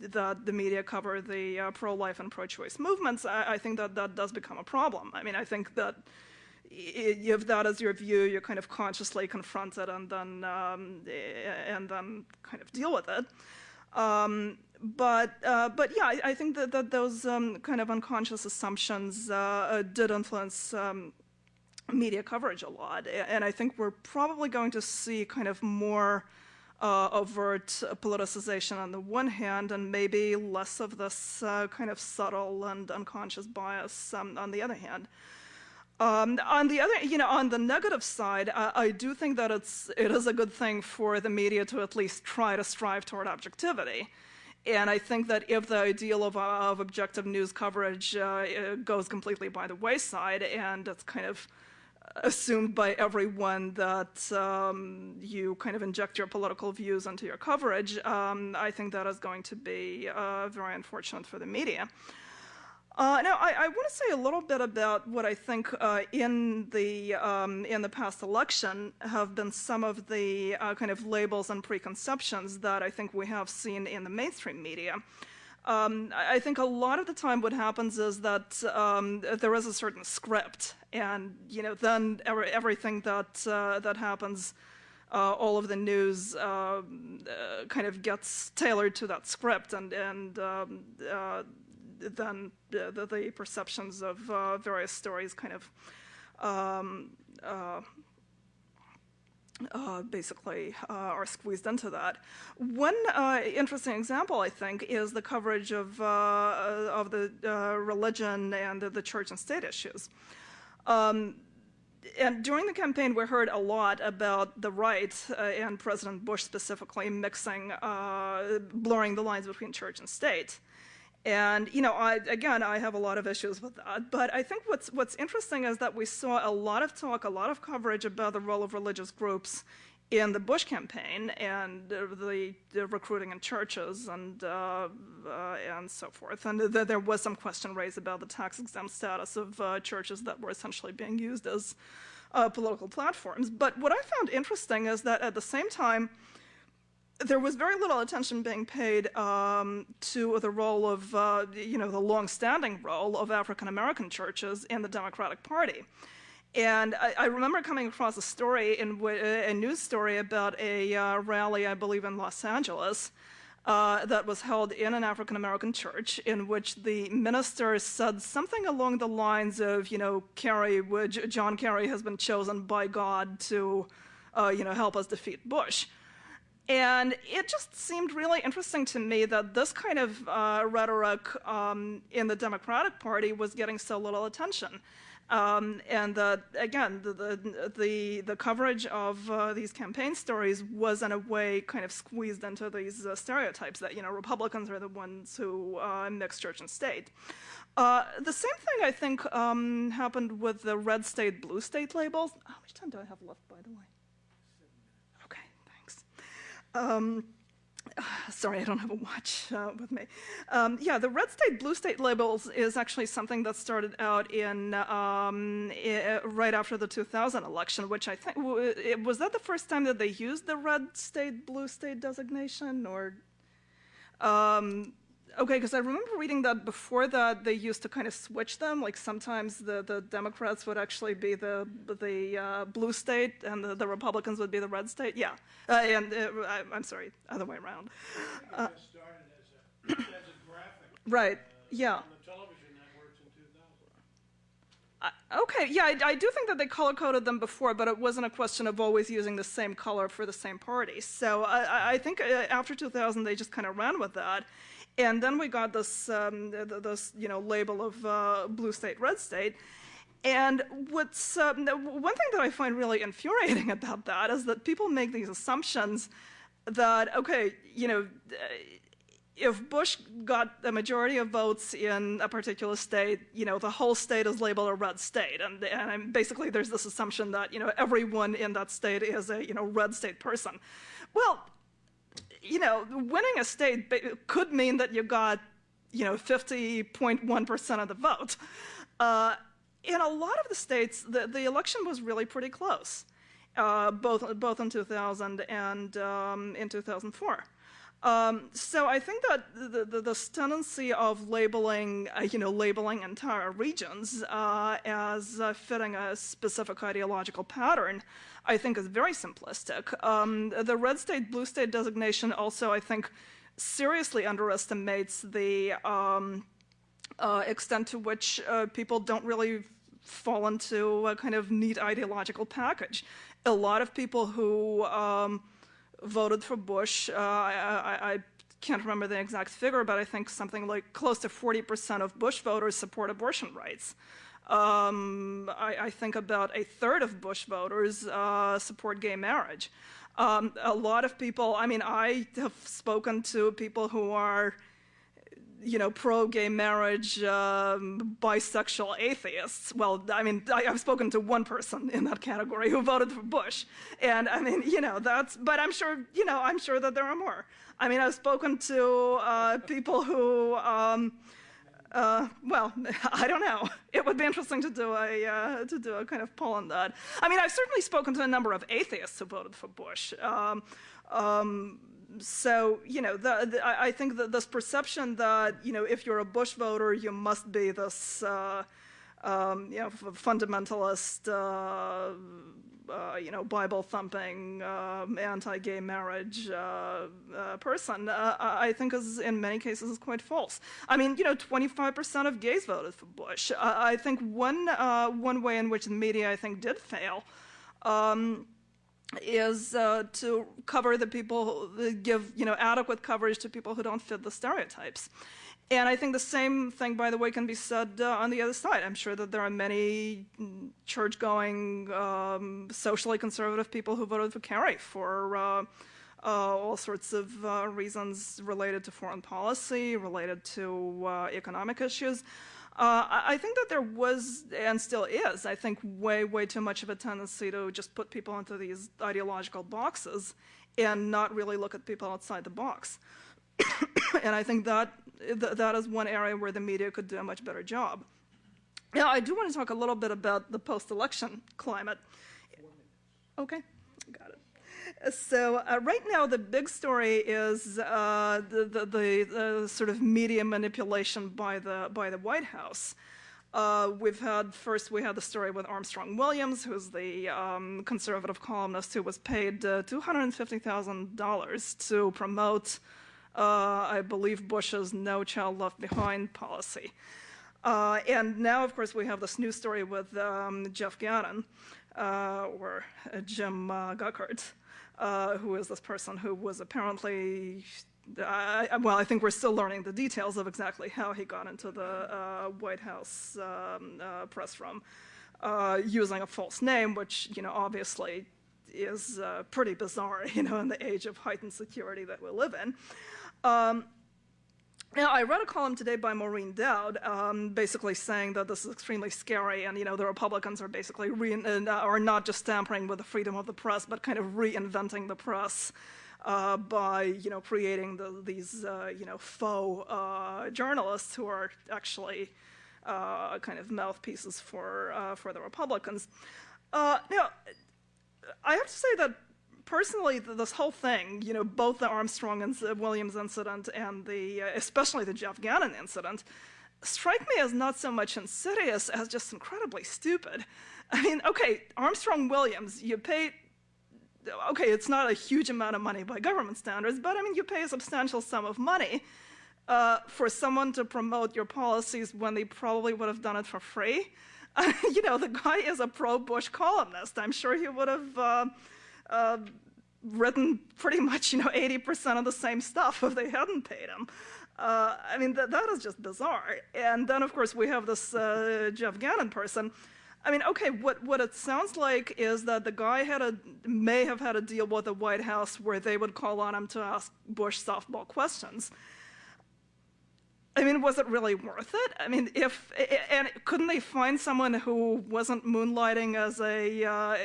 that the media cover the uh, pro-life and pro-choice movements, I, I, think that that does become a problem. I mean, I think that if that is your view, you're kind of consciously confront it and then um, and then kind of deal with it. Um, but uh, but yeah, I, I, think that, that those um, kind of unconscious assumptions uh, uh did influence um, media coverage a lot, and I think we're probably going to see kind of more uh, overt politicization on the one hand, and maybe less of this uh, kind of subtle and unconscious bias um, on the other hand. Um, on the other, you know, on the negative side, uh, I do think that it's it is a good thing for the media to at least try to strive toward objectivity. And I think that if the ideal of, of objective news coverage uh, goes completely by the wayside and it's kind of assumed by everyone that um, you kind of inject your political views into your coverage, um, I think that is going to be uh, very unfortunate for the media. Uh, now, I, I want to say a little bit about what I think uh, in the um, in the past election have been some of the uh, kind of labels and preconceptions that I think we have seen in the mainstream media. Um, I think a lot of the time what happens is that um, there is a certain script, and you know then every, everything that uh, that happens, uh, all of the news uh, uh kind of gets tailored to that script, and and um, uh, then the, the, perceptions of uh, various stories kind of um, uh, basically uh, are squeezed into that. One uh, interesting example, I think, is the coverage of, uh, of the uh, religion and the, the, church and state issues. Um, and during the campaign, we heard a lot about the right uh, and President Bush specifically mixing, blurring the lines between church and state. And you know, I, again, I have a lot of issues with that. But I think what's what's interesting is that we saw a lot of talk, a lot of coverage about the role of religious groups in the Bush campaign and the, the recruiting in churches and uh, uh, and so forth. And th there was some question raised about the tax exempt status of uh, churches that were essentially being used as uh, political platforms. But what I found interesting is that at the same time there was very little attention being paid um, to the role of, uh, you know, the long-standing role of African American churches in the Democratic Party. And I, I remember coming across a story, in a news story about a uh, rally, I believe, in Los Angeles, uh, that was held in an African American church, in which the minister said something along the lines of, you know, Kerry, John Kerry has been chosen by God to, uh, you know, help us defeat Bush. And it just seemed really interesting to me that this kind of uh, rhetoric um, in the Democratic Party was getting so little attention. Um, and that, again, the, the, the, coverage of uh, these campaign stories was in a way kind of squeezed into these uh, stereotypes that, you know, Republicans are the ones who uh, mix church and state. Uh, the same thing, I think, um, happened with the red state, blue state labels. How much time do I have left, by the way? Um, sorry, I don't have a watch uh, with me. Um, yeah, the red state, blue state labels is actually something that started out in um, right after the 2000 election, which I think was that the first time that they used the red state, blue state designation, or um, Okay, because I remember reading that before that they used to kind of switch them. Like sometimes the, the Democrats would actually be the the uh, blue state and the, the, Republicans would be the red state. Yeah, uh, and uh, I, am sorry, other way around. Uh, as a, as a right. yeah. okay, yeah, I, I, do think that they color coded them before, but it wasn't a question of always using the same color for the same party. So I, I think uh, after 2000, they just kind of ran with that. And then we got this, um, this you know, label of uh, blue state, red state. And what's um, one thing that I find really infuriating about that is that people make these assumptions that okay, you know, if Bush got a majority of votes in a particular state, you know, the whole state is labeled a red state, and and basically there's this assumption that you know everyone in that state is a you know red state person. Well, you know, winning a state could mean that you got you know, 50.1% of the vote. Uh, in a lot of the states, the, the election was really pretty close, uh, both, both in 2000 and um, in 2004. Um, so I think that the, the, this tendency of labeling, uh, you know, labeling entire regions uh, as uh, fitting a specific ideological pattern, I think is very simplistic. Um, the red state, blue state designation also, I think, seriously underestimates the um, uh, extent to which uh, people don't really fall into a kind of neat ideological package. A lot of people who um, voted for Bush. Uh, I, I, I, can't remember the exact figure, but I think something like close to 40% of Bush voters support abortion rights. Um, I, I, think about a third of Bush voters uh, support gay marriage. Um, a lot of people, I mean, I have spoken to people who are you know, pro-gay marriage, um, bisexual atheists. Well, I mean, I, have spoken to one person in that category who voted for Bush, and I mean, you know, that's. But I'm sure, you know, I'm sure that there are more. I mean, I've spoken to uh, people who. Um, uh, well, I don't know. It would be interesting to do a uh, to do a kind of poll on that. I mean, I've certainly spoken to a number of atheists who voted for Bush. Um, um, so you know, the, the, I think that this perception that you know, if you're a Bush voter, you must be this uh, um, you know fundamentalist, uh, uh, you know, Bible thumping, um, anti-gay marriage uh, uh, person, uh, I think is in many cases is quite false. I mean, you know, 25% of gays voted for Bush. I think one one way in which the media I think did fail. Um, is uh, to cover the people, give you know adequate coverage to people who don't fit the stereotypes. And I think the same thing, by the way, can be said uh, on the other side. I'm sure that there are many church-going, um, socially conservative people who voted for Kerry for uh, uh, all sorts of uh, reasons related to foreign policy, related to uh, economic issues. Uh, I think that there was and still is, I think, way, way too much of a tendency to just put people into these ideological boxes and not really look at people outside the box. and I think that th that is one area where the media could do a much better job. Now, I do want to talk a little bit about the post-election climate. Okay, got it. So uh, right now, the big story is uh, the, the, the, the, sort of media manipulation by the, by the White House. Uh, we've had, first we had the story with Armstrong Williams, who's the um, conservative columnist who was paid uh, $250,000 to promote, uh, I believe, Bush's No Child Left Behind policy. Uh, and now, of course, we have this new story with um, Jeff Gannon, or Jim Guckert uh, who is this person who was apparently, well, I think we're still learning the details of exactly how he got into the uh, White House um, uh, press room uh, using a false name, which, you know, obviously is uh, pretty bizarre, you know, in the age of heightened security that we live in. Um, now, I read a column today by Maureen Dowd, um, basically saying that this is extremely scary, and you know the Republicans are basically uh, are not just tampering with the freedom of the press, but kind of reinventing the press uh, by you know creating the, these uh, you know faux uh, journalists who are actually uh, kind of mouthpieces for uh, for the Republicans. now, I have to say that personally, this whole thing, you know, both the Armstrong and Williams incident and the, uh, especially the Jeff Gannon incident, strike me as not so much insidious as just incredibly stupid. I mean, okay, Armstrong Williams, you pay, okay, it's not a huge amount of money by government standards, but I mean, you pay a substantial sum of money uh, for someone to promote your policies when they probably would have done it for free. Uh, you know, the guy is a pro-Bush columnist. I'm sure he would have uh, written pretty much, you know, 80% of the same stuff if they hadn't paid him. Uh, I mean, th that is just bizarre. And then, of course, we have this uh, Jeff Gannon person. I mean, okay, what, what it sounds like is that the guy had a, may have had a deal with the White House where they would call on him to ask Bush softball questions. I mean, was it really worth it? I mean, if and couldn't they find someone who wasn't moonlighting as a uh,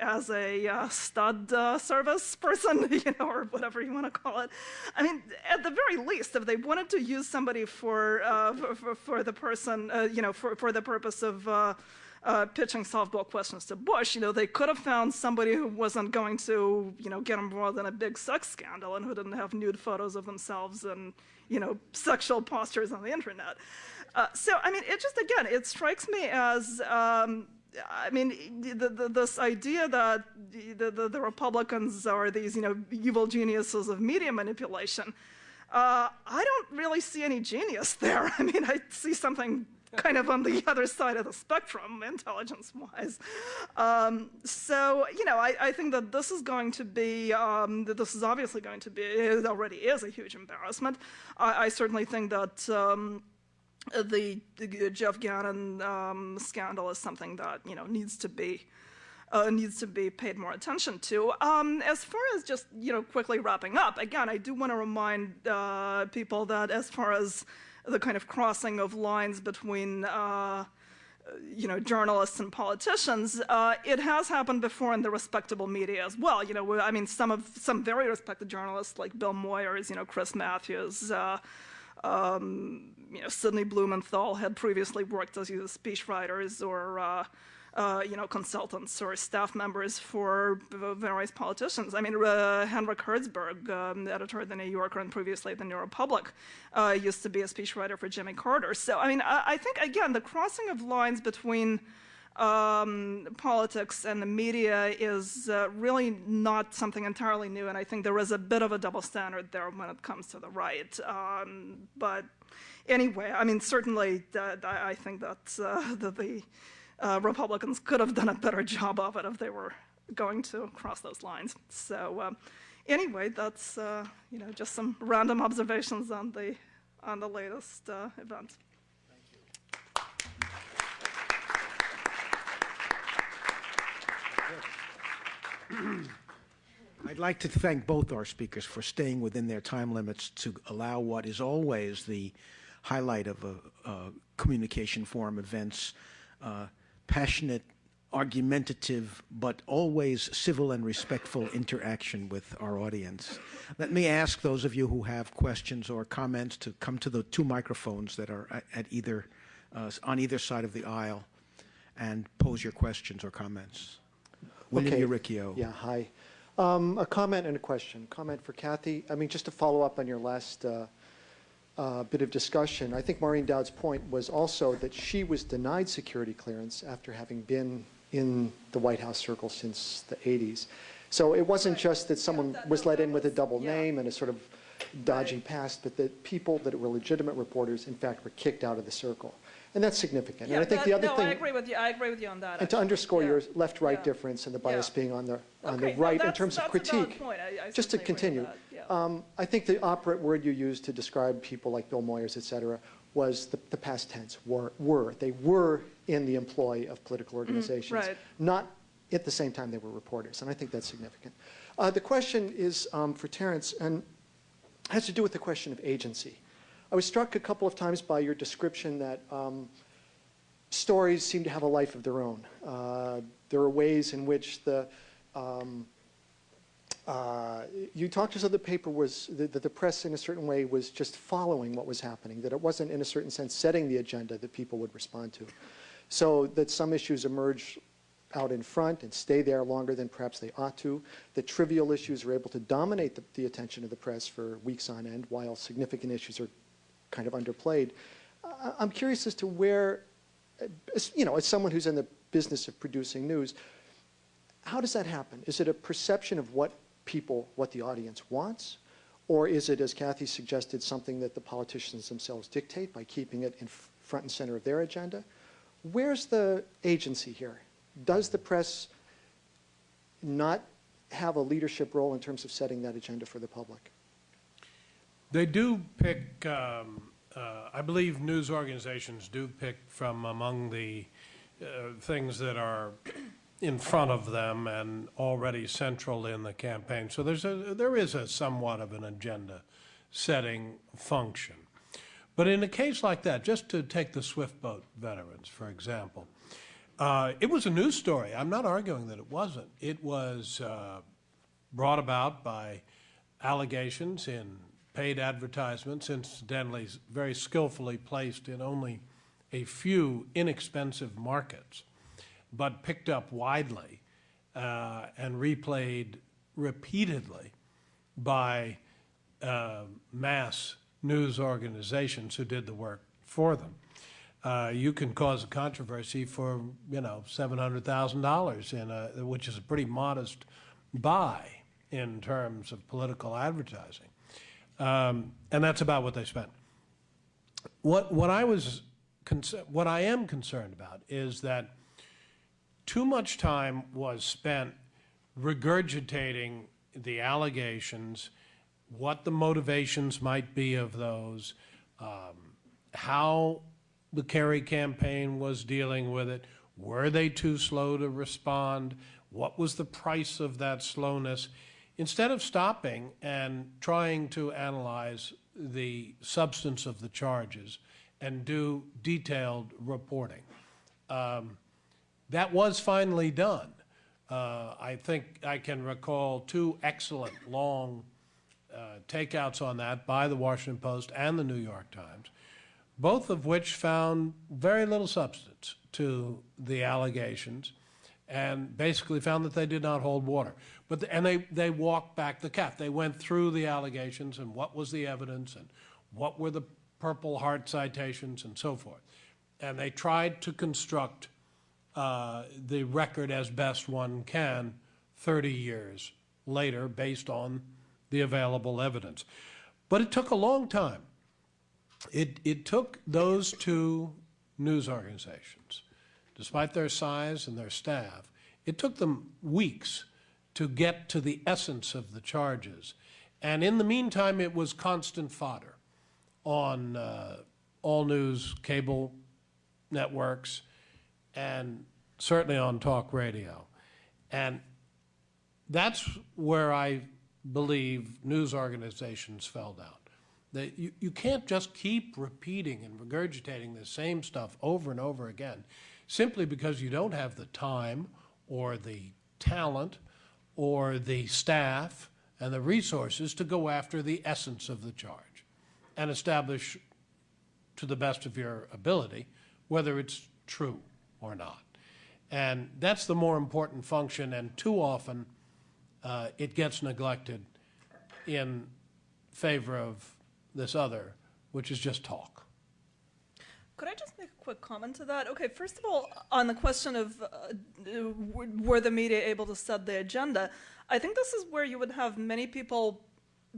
as a uh, stud uh, service person, you know, or whatever you want to call it? I mean, at the very least, if they wanted to use somebody for uh, for, for, the person, uh, you know, for for the purpose of uh, uh, pitching softball questions to Bush, you know, they could have found somebody who wasn't going to, you know, get embroiled in a big sex scandal and who didn't have nude photos of themselves and, you know, sexual postures on the internet. Uh, so, I mean, it just, again, it strikes me as, um, I mean, the, the, this idea that the, the, Republicans are these, you know, evil geniuses of media manipulation, uh, I don't really see any genius there. I mean, I see something kind of on the other side of the spectrum, intelligence-wise. Um, so, you know, I, I, think that this is going to be, um, this is obviously going to be, it already is a huge embarrassment. I, I certainly think that um, the, the, Jeff Gannon um, scandal is something that, you know, needs to be uh, needs to be paid more attention to. Um, as far as just, you know, quickly wrapping up, again, I do want to remind uh, people that as far as the kind of crossing of lines between uh, you know, journalists and politicians, uh, it has happened before in the respectable media as well. You know, I mean, some of some very respected journalists like Bill Moyers, you know, Chris Matthews, uh, um, you know, Sidney Blumenthal had previously worked as either speechwriters or uh, uh, you know, consultants or staff members for various politicians. I mean, uh, Hendrik Hertzberg, um, editor of the New Yorker and previously the New Republic, uh, used to be a speechwriter for Jimmy Carter. So, I mean, I, I think, again, the crossing of lines between um, politics and the media is uh, really not something entirely new, and I think there is a bit of a double standard there when it comes to the right. Um, but anyway, I mean, certainly uh, I think that uh, the, the uh, Republicans could have done a better job of it if they were going to cross those lines. So uh, anyway, that's uh, you know just some random observations on the on the latest uh, event. Thank you. I'd like to thank both our speakers for staying within their time limits to allow what is always the highlight of a, a communication forum events uh, passionate, argumentative, but always civil and respectful interaction with our audience. Let me ask those of you who have questions or comments to come to the two microphones that are at either, uh, on either side of the aisle and pose your questions or comments. William okay. Uricchio. Yeah, hi. Um, a comment and a question. Comment for Cathy. I mean, just to follow up on your last uh, uh, bit of discussion. I think Maureen Dowd's point was also that she was denied security clearance after having been in the White House circle since the 80s. So it wasn't just that someone was let in with a double name and a sort of dodgy past, but that people that were legitimate reporters, in fact, were kicked out of the circle. And that's significant. Yeah, and I think that, the other no, thing, I agree with you. I agree with you on that. and to underscore yeah. your left-right Yeah. difference and the bias being on the on Okay, the no, right in terms of that's a valid critique. I- I just to certainly agree with continue. Um, I think the operant word you used to describe people like Bill Moyers, et cetera, was the, the past tense, were, were. They were in the employ of political organizations. Mm-hmm. right. Not at the same time they were reporters, and I think that's significant. Uh, the question is um, for Terence, and has to do with the question of agency. I was struck a couple of times by your description that um, stories seem to have a life of their own. Uh, there are ways in which the um, uh, you talked as though the paper was that the, the press in a certain way was just following what was happening, that it wasn't in a certain sense setting the agenda that people would respond to. So that some issues emerge out in front and stay there longer than perhaps they ought to. That trivial issues are able to dominate the, the attention of the press for weeks on end, while significant issues are kind of underplayed. I'm curious as to where, as, you know, as someone who's in the business of producing news, how does that happen? Is it a perception of what people, what the audience wants? Or is it, as Cathy suggested, something that the politicians themselves dictate by keeping it in front and center of their agenda? Where's the agency here? Does the press not have a leadership role in terms of setting that agenda for the public? They do pick, um, uh, I believe news organizations do pick from among the uh, things that are in front of them and already central in the campaign. So there's a, there is a somewhat of an agenda setting function. But in a case like that, just to take the Swift boat veterans, for example, uh, it was a news story. I'm not arguing that it wasn't. It was uh, brought about by allegations in paid advertisements, incidentally, very skillfully placed in only a few inexpensive markets, but picked up widely uh, and replayed repeatedly by uh, mass news organizations who did the work for them. Uh, you can cause a controversy for you know seven hundred thousand dollars in which is a pretty modest buy in terms of political advertising, um, and that's about what they spent. What what I was what I am concerned about is that too much time was spent regurgitating the allegations, what the motivations might be of those, um, how the Kerry campaign was dealing with it. Were they too slow to respond? What was the price of that slowness? Instead of stopping and trying to analyze the substance of the charges and do detailed reporting. Um, that was finally done. Uh, I think I can recall two excellent long uh, takeouts on that by the Washington Post and the New York Times both of which found very little substance to the allegations and basically found that they did not hold water. But the, and they, they walked back the cat. They went through the allegations and what was the evidence and what were the Purple Heart citations and so forth. And they tried to construct uh, the record as best one can 30 years later based on the available evidence. But it took a long time it, it took those two news organizations, despite their size and their staff, it took them weeks to get to the essence of the charges. And in the meantime, it was constant fodder on uh, all news cable networks and certainly on talk radio. And that's where I believe news organizations fell down. That you, you can't just keep repeating and regurgitating the same stuff over and over again simply because you don't have the time or the talent or the staff and the resources to go after the essence of the charge and establish to the best of your ability whether it's true or not. And that's the more important function, and too often uh, it gets neglected in favor of this other, which is just talk. Could I just make a quick comment to that? Okay, first of all, on the question of uh, were the media able to set the agenda, I think this is where you would have many people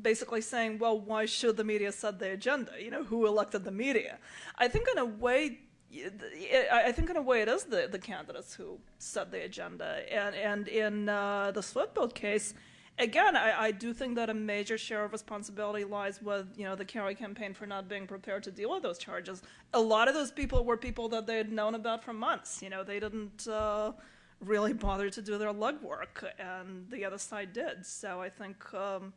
basically saying, well, why should the media set the agenda? You know, who elected the media? I think in a way, I think in a way it is the, the candidates who set the agenda. And, and in uh, the Swift case, again, I, I, do think that a major share of responsibility lies with you know the Kerry campaign for not being prepared to deal with those charges. A lot of those people were people that they had known about for months. You know, they didn't uh, really bother to do their legwork, and the other side did. So I think. Um,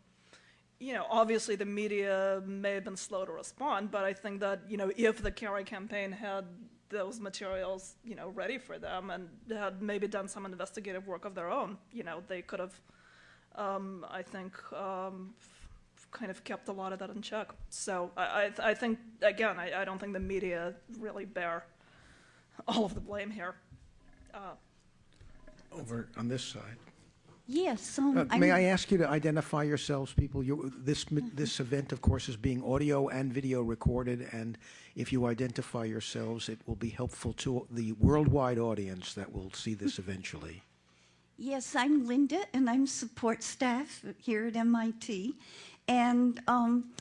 you know, obviously the media may have been slow to respond, but I think that, you know, if the Kerry campaign had those materials, you know, ready for them and had maybe done some investigative work of their own, you know, they could have um, I think um, kind of kept a lot of that in check. So I, I, I think, again, I, I, don't think the media really bear all of the blame here. Uh, Over on this side. Yes. Um, uh, may I ask you to identify yourselves, people? You, this this event, of course, is being audio and video recorded, and if you identify yourselves, it will be helpful to the worldwide audience that will see this eventually. Yes, I'm Linda, and I'm support staff here at MIT. And um,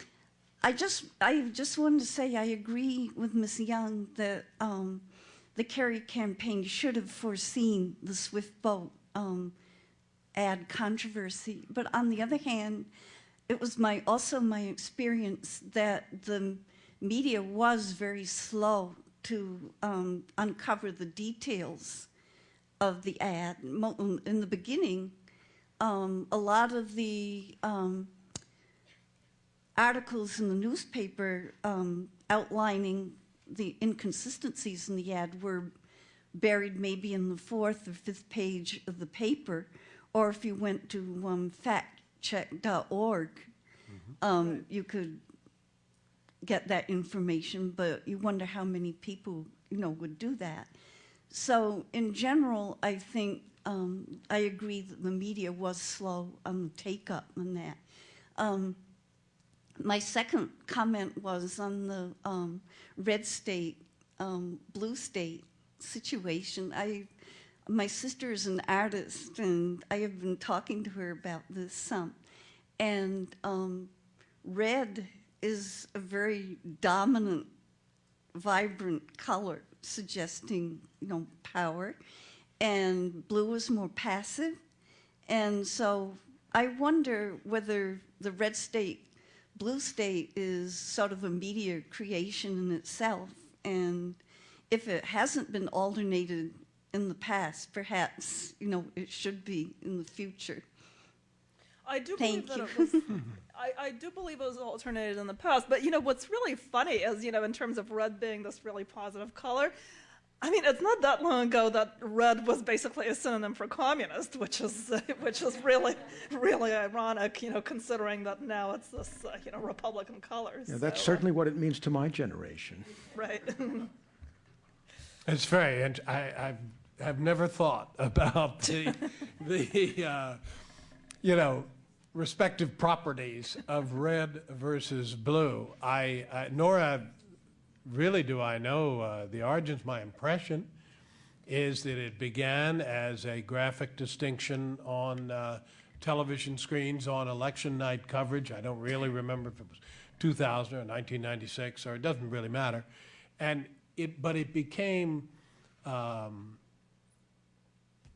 I just I just wanted to say I agree with Ms. Young that um, the Kerry campaign should have foreseen the Swift boat um, ad controversy. But on the other hand, it was my also my experience that the media was very slow to um, uncover the details of the ad. Um, in the beginning, um, a lot of the, um, articles in the newspaper um, outlining the inconsistencies in the ad were buried maybe in the fourth or fifth page of the paper, or if you went to um, factcheck.org, um, you could get that information, but you wonder how many people, you know, would do that. So in general, I think um, I agree that the media was slow on the take up on that. Um, my second comment was on the um, red state, um, blue state situation. I, my sister is an artist, and I have been talking to her about this. some. and um, red is a very dominant, vibrant color, suggesting you know power, and blue is more passive. And so I wonder whether the red state, blue state is sort of a media creation in itself, and if it hasn't been alternated in the past, perhaps you know it should be in the future. I do Thank believe that you. it was. I, I do believe it was alternated in the past, but you know what's really funny is you know in terms of red being this really positive color. I mean, it's not that long ago that red was basically a synonym for communist, which is which is really really ironic, you know, considering that now it's this uh, you know Republican colors. Yeah, that's so, uh, certainly what it means to my generation. right. It's very, and I, I have never thought about the, the, uh, you know, respective properties of red versus blue. I, I nor I, really do I know uh, the origins. My impression is that it began as a graphic distinction on uh, television screens on election night coverage. I don't really remember if it was 2000 or 1996, or it doesn't really matter. And it, but it became, um,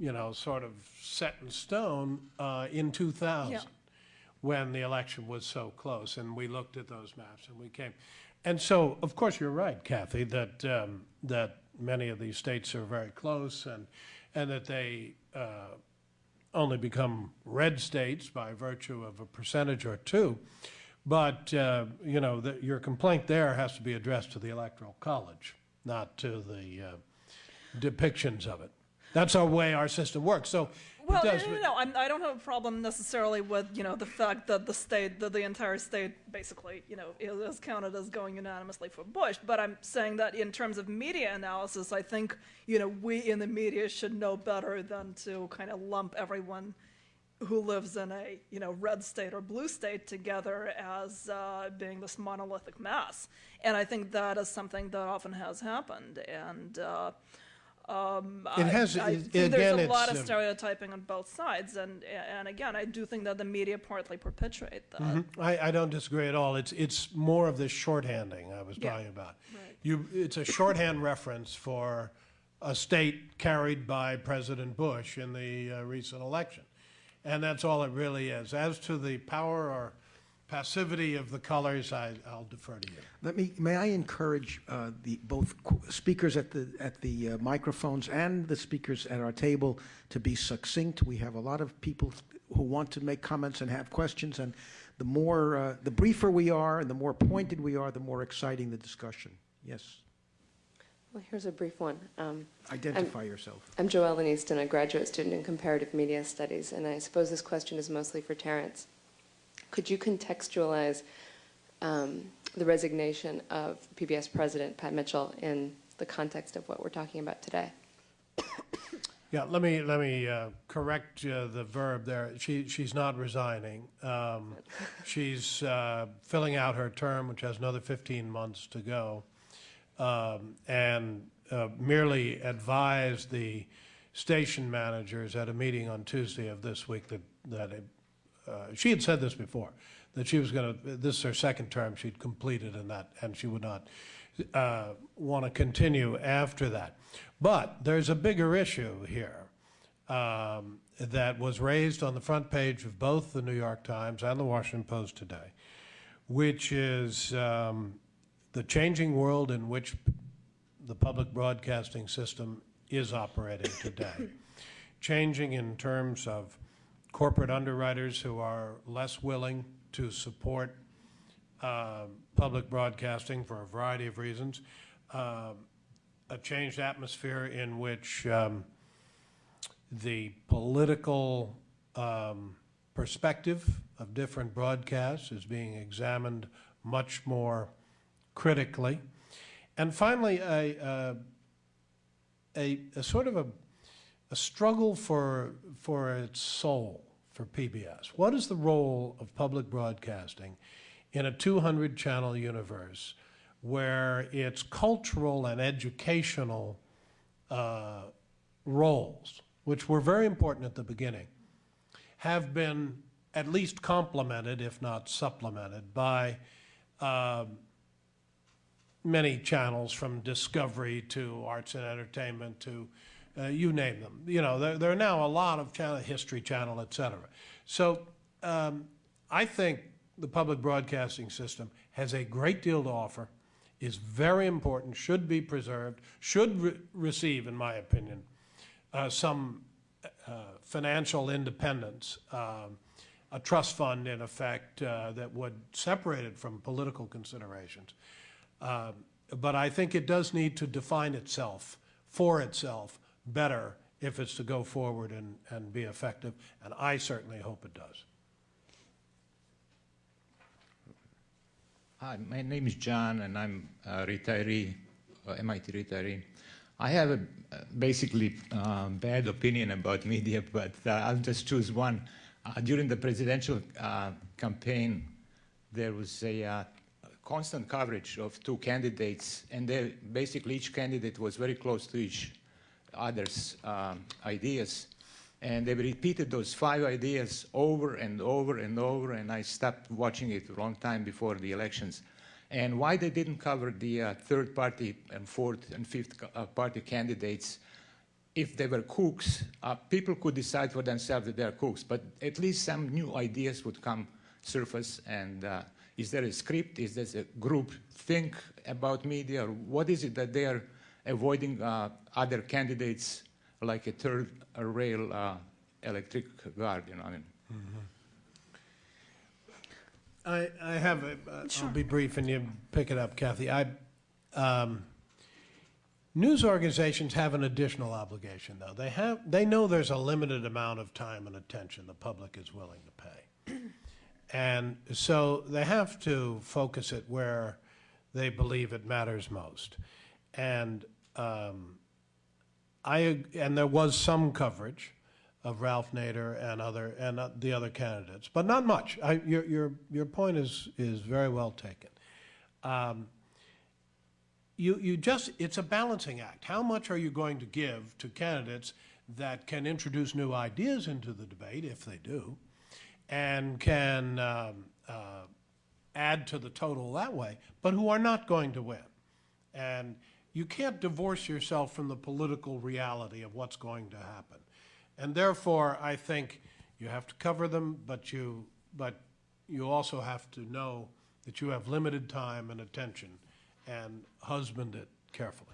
you know, sort of set in stone uh, in 2000 Yeah. when the election was so close, and we looked at those maps and we came. And so, of course, you're right, Cathy, that um, that many of these states are very close, and and that they uh, only become red states by virtue of a percentage or two. But uh, you know, the, your complaint there has to be addressed to the Electoral College, not to the uh, depictions of it. That's our way our system works. So Well, no, does. no, no, no. I'm, I don't have a problem necessarily with you know the fact that the state, that the entire state, basically, you know, is counted as going unanimously for Bush. But I'm saying that in terms of media analysis, I think you know we in the media should know better than to kind of lump everyone who lives in a you know red state or blue state together as uh, being this monolithic mass. And I think that is something that often has happened. And uh, um, It has- I, it- think there's a lot of stereotyping on both sides, and and again, I do think that the media partly perpetuate that. I, I don't disagree at all. It's it's more of this shorthanding I was Yeah. talking about. Right. You, it's a shorthand reference for a state carried by President Bush in the uh, recent election, and that's all it really is. As to the power or passivity of the colors, I, I'll defer to you. Let me, may I encourage uh, the, both speakers at the, at the uh, microphones and the speakers at our table to be succinct? We have a lot of people who want to make comments and have questions, and the more, uh, the briefer we are and the more pointed we are, the more exciting the discussion. Yes, Well, here's a brief one. Um, identify yourself. I'm Joellen Easton, a graduate student in comparative media studies, and I suppose this question is mostly for Terence. Could you contextualize um, the resignation of PBS President Pat Mitchell in the context of what we're talking about today? Yeah, let me let me uh, correct uh, the verb there. She she's not resigning. Um, she's uh, filling out her term, which has another 15 months to go, um, and uh, merely advised the station managers at a meeting on Tuesday of this week that that it, uh, she had said this before that she was going to. This is her second term. She'd completed in that, and she would not uh, want to continue after that. But there's a bigger issue here um, that was raised on the front page of both the New York Times and the Washington Post today, which is um, the changing world in which the public broadcasting system is operating today. changing in terms of corporate underwriters who are less willing to support uh, public broadcasting for a variety of reasons. Um, a changed atmosphere in which um, the political um, perspective of different broadcasts is being examined much more critically. And finally, a, uh, a, a sort of a, a struggle for, for its soul for PBS. What is the role of public broadcasting in a 200 channel universe where its cultural and educational uh, roles, which were very important at the beginning, have been at least complemented, if not supplemented, by um, many channels from Discovery to Arts and Entertainment to uh, you name them. You know, there, there are now a lot of channel, History Channel, et cetera. So um, I think the public broadcasting system has a great deal to offer, is very important, should be preserved, should re- receive, in my opinion, uh, some uh, financial independence, um, a trust fund in effect uh, that would separate it from political considerations. Um, But I think it does need to define itself, for itself, better if it's to go forward and, and be effective, and I certainly hope it does. Hi, my name is John, and I'm a retiree, uh, MIT retiree. I have a uh, basically uh, bad opinion about media, but uh, I'll just choose one. Uh, during the presidential uh, campaign, there was a constant coverage of two candidates, and they, basically each candidate was very close to each other's um, ideas. And they repeated those five ideas over and over and over, and I stopped watching it a long time before the elections. And why they didn't cover the uh, third party and fourth and fifth uh, party candidates, if they were cooks, uh, people could decide for themselves that they're cooks, but at least some new ideas would come surface. And uh, is there a script? Is there a group think about media? Or what is it that they are avoiding uh, other candidates like a third rail uh, electric guard, you know. what I mean. I, I have, a, uh, I'll be brief and you pick it up, Cathy. I, um, news organizations have an additional obligation, though. They have, they know there's a limited amount of time and attention the public is willing to pay. And so they have to focus it where they believe it matters most. And um, I and there was some coverage of Ralph Nader and other and uh, the other candidates, but not much. I, your your your point is is very well taken. Um, you you just it's a balancing act. How much are you going to give to candidates that can introduce new ideas into the debate, if they do, and can um, uh, add to the total that way, but who are not going to win, and you can't divorce yourself from the political reality of what's going to happen. And therefore, I think you have to cover them, but you, but you also have to know that you have limited time and attention and husband it carefully.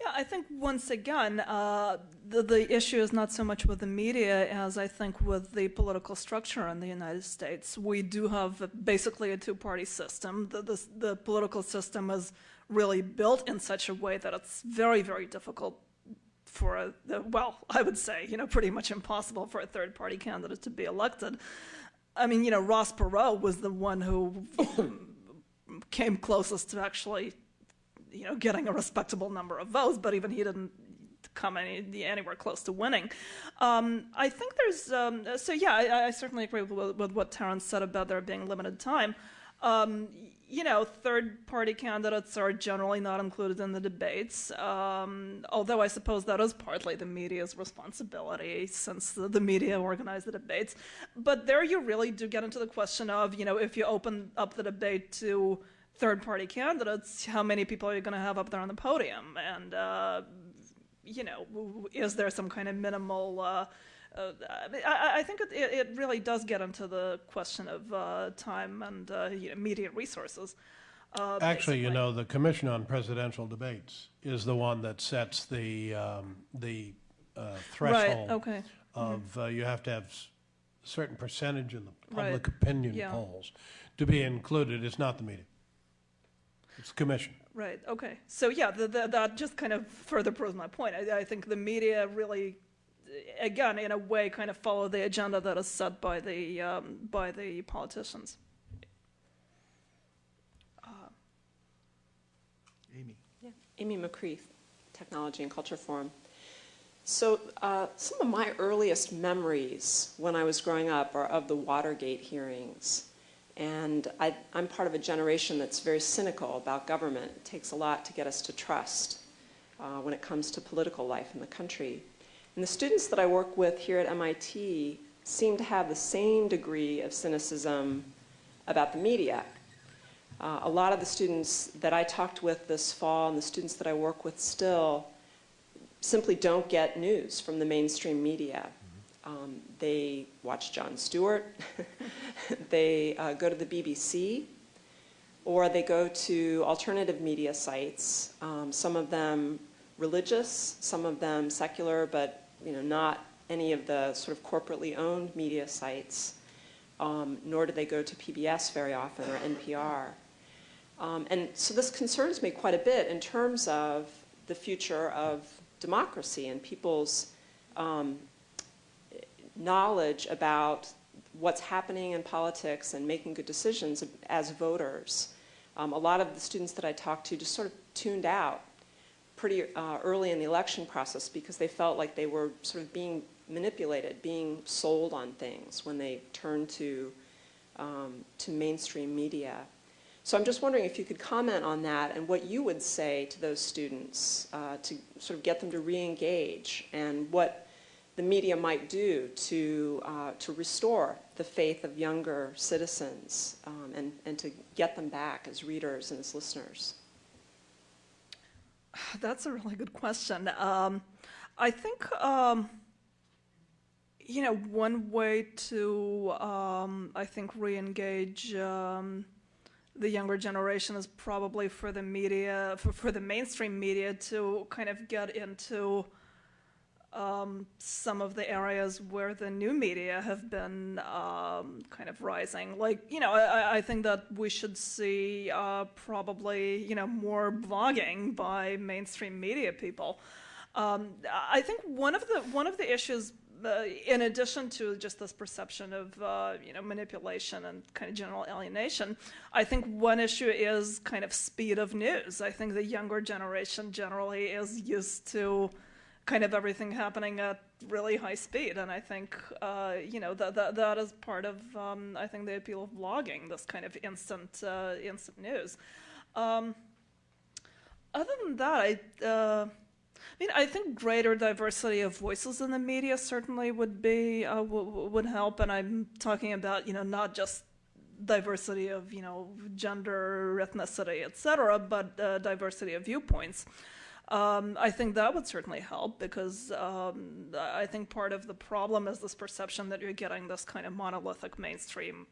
Yeah, I think once again, uh, the, the issue is not so much with the media as I think with the political structure in the United States. We do have basically a two party system. The, the, the political system is really built in such a way that it's very, very difficult for a, the, well, I would say, you know, pretty much impossible for a third party candidate to be elected. I mean, you know, Ross Perot was the one who came closest to actually, you know, getting a respectable number of votes, but even he didn't come any, anywhere close to winning. Um, I think there's, um, so yeah, I, I certainly agree with, with, what Terence said about there being limited time. Um, you know, third party candidates are generally not included in the debates, um, although I suppose that is partly the media's responsibility since the, the, media organize the debates. But there you really do get into the question of, you know, if you open up the debate to third party candidates, how many people are you going to have up there on the podium? And, uh, you know, is there some kind of minimal. Uh, uh, I, I, think it, it, really does get into the question of uh, time and uh, you know, immediate resources. Uh, Actually, you know, the Commission on Presidential Debates is the one that sets the um, the uh, threshold right, okay. of mm-hmm. you have to have a certain percentage in the Right. public opinion Yeah. polls to be included. It's not the media. It's the commission. Right. Okay. So yeah, the, the, that just kind of further proves my point. I, I think the media really, again, in a way, kind of follow the agenda that is set by the um, by the politicians. Amy. Yeah. Amy McCreath, Technology and Culture Forum. So, uh, some of my earliest memories when I was growing up are of the Watergate hearings. And I, I'm part of a generation that's very cynical about government. It takes a lot to get us to trust uh, when it comes to political life in the country. And the students that I work with here at MIT seem to have the same degree of cynicism about the media. Uh, a lot of the students that I talked with this fall and the students that I work with still simply don't get news from the mainstream media. Um, they watch Jon Stewart, they uh, go to the BBC, or they go to alternative media sites, um, some of them religious, some of them secular, but you know, not any of the sort of corporately owned media sites, um, nor do they go to PBS very often or NPR. Um, and so this concerns me quite a bit in terms of the future of democracy and people's um, knowledge about what's happening in politics and making good decisions as voters. Um, a lot of the students that I talked to just sort of tuned out pretty uh, early in the election process because they felt like they were sort of being manipulated, being sold on things when they turned to, um, to mainstream media. So I'm just wondering if you could comment on that and what you would say to those students uh, to sort of get them to re-engage and what the media might do to, uh, to restore the faith of younger citizens um, and, and to get them back as readers and as listeners. That's a really good question. Um, I think, um, you know, one way to, um, I think, re-engage um, the younger generation is probably for the media, for, for the mainstream media to kind of get into um, some of the areas where the new media have been um, kind of rising. Like, you know, I, I think that we should see uh, probably, you know, more blogging by mainstream media people. Um, I think one of the one of the issues, uh, in addition to just this perception of uh, you know manipulation and kind of general alienation, I think one issue is kind of speed of news. I think the younger generation generally is used to kind of everything happening at really high speed. And I think, uh, you know, that, that, that is part of, um, I think, the appeal of blogging, this kind of instant, uh, instant news. Um, other than that, I, uh, I mean, I think greater diversity of voices in the media certainly would be, uh, would help. And I'm talking about, you know, not just diversity of, you know, gender, ethnicity, et cetera, but uh, diversity of viewpoints. Um, I think that would certainly help because um, I think part of the problem is this perception that you're getting this kind of monolithic mainstream,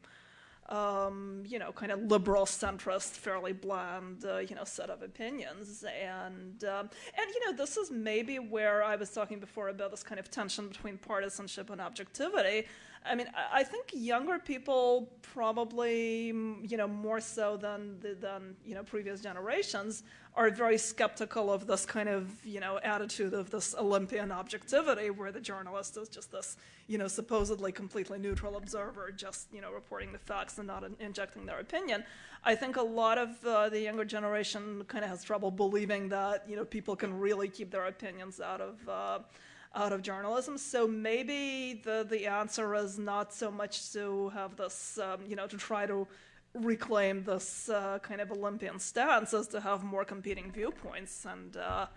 um, you know, kind of liberal, centrist, fairly bland, uh, you know, set of opinions. And um, and you know, this is maybe where I was talking before about this kind of tension between partisanship and objectivity. I mean, I think younger people probably, you know, more so than than you know previous generations are very skeptical of this kind of you know attitude of this Olympian objectivity, where the journalist is just this you know supposedly completely neutral observer, just you know reporting the facts and not in- injecting their opinion. I think a lot of uh, the younger generation kind of has trouble believing that you know people can really keep their opinions out of. Uh, out of journalism. So maybe the, the answer is not so much to have this, um, you know, to try to reclaim this uh, kind of Olympian stance as to have more competing viewpoints and, uh,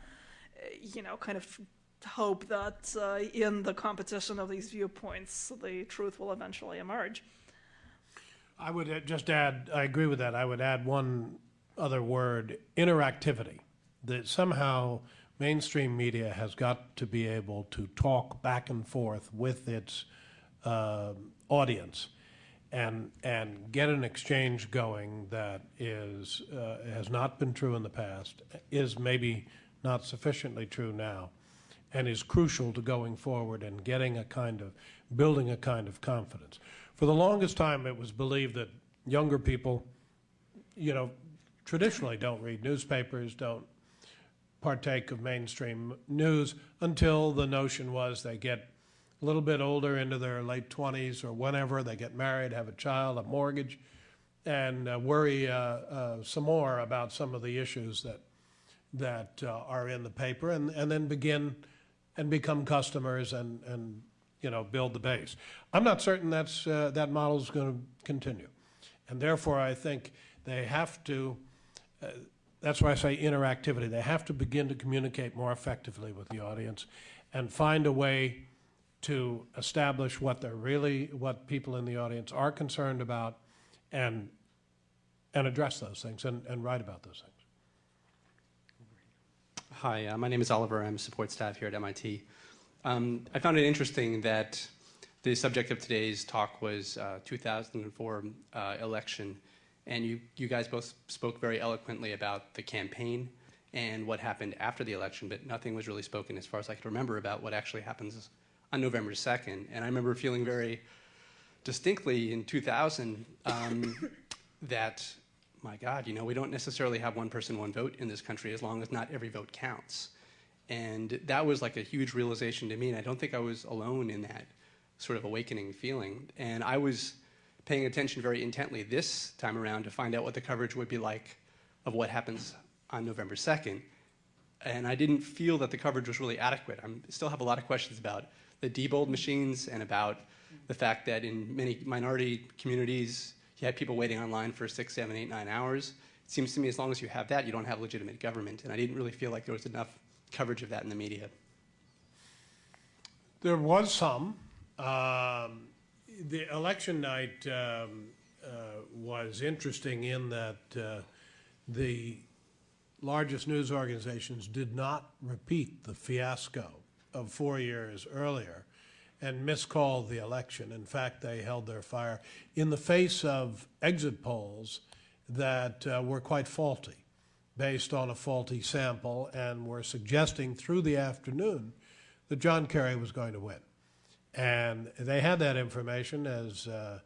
you know, kind of hope that uh, in the competition of these viewpoints, the truth will eventually emerge. I would uh, just add, I agree with that. I would add one other word interactivity. That somehow mainstream media has got to be able to talk back and forth with its uh, audience and and get an exchange going that is uh, has not been true in the past is maybe not sufficiently true now and is crucial to going forward and getting a kind of, building a kind of confidence. For the longest time, it was believed that younger people, you know, traditionally don't read newspapers, don't partake of mainstream news until the notion was they get a little bit older into their late 20s or whenever they get married, have a child, a mortgage, and uh, worry uh, uh, some more about some of the issues that that uh, are in the paper, and, and then begin and become customers and, and you know build the base. I'm not certain that's uh, that model is going to continue, and therefore I think they have to. That's why I say interactivity. They have to begin to communicate more effectively with the audience, and find a way to establish what they're really, what people in the audience are concerned about, and and address those things and, and write about those things. Hi, uh, my name is Oliver. I'm support staff here at MIT. Um, I found it interesting that the subject of today's talk was uh, 2004 uh, election, and you, you guys both spoke very eloquently about the campaign and what happened after the election, but nothing was really spoken, as far as I could remember, about what actually happens on November 2nd. And I remember feeling very distinctly in 2000 um, that, my God, you know, we don't necessarily have one person, one vote in this country as long as not every vote counts. And that was like a huge realization to me, and I don't think I was alone in that sort of awakening feeling. And I was paying attention very intently this time around to find out what the coverage would be like of what happens on November 2nd. And I didn't feel that the coverage was really adequate. I still have a lot of questions about the Diebold machines and about the fact that in many minority communities, you had people waiting online for six, seven, eight, nine hours. It seems to me as long as you have that, you don't have legitimate government. And I didn't really feel like there was enough coverage of that in the media. There was some. Um, the election night um, uh, was interesting in that uh, the largest news organizations did not repeat the fiasco of four years earlier and miscalled the election. In fact, they held their fire in the face of exit polls that uh, were quite faulty, based on a faulty sample, and were suggesting through the afternoon that John Kerry was going to win. And they had that information as uh,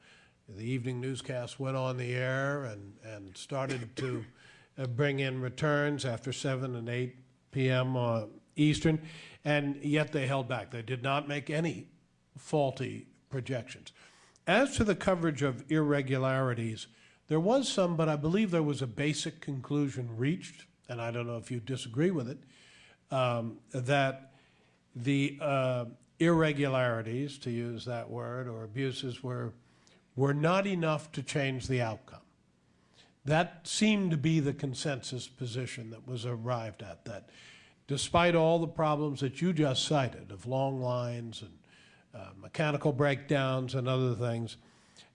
the evening newscast went on the air and, and started to uh, bring in returns after 7 and 8 p.m. Uh, Eastern, and yet they held back. They did not make any faulty projections. As to the coverage of irregularities, there was some, but I believe there was a basic conclusion reached, and I don't know if you disagree with it, um, that the uh, irregularities, to use that word, or abuses were, were not enough to change the outcome. That seemed to be the consensus position that was arrived at, that despite all the problems that you just cited of long lines and uh, mechanical breakdowns and other things,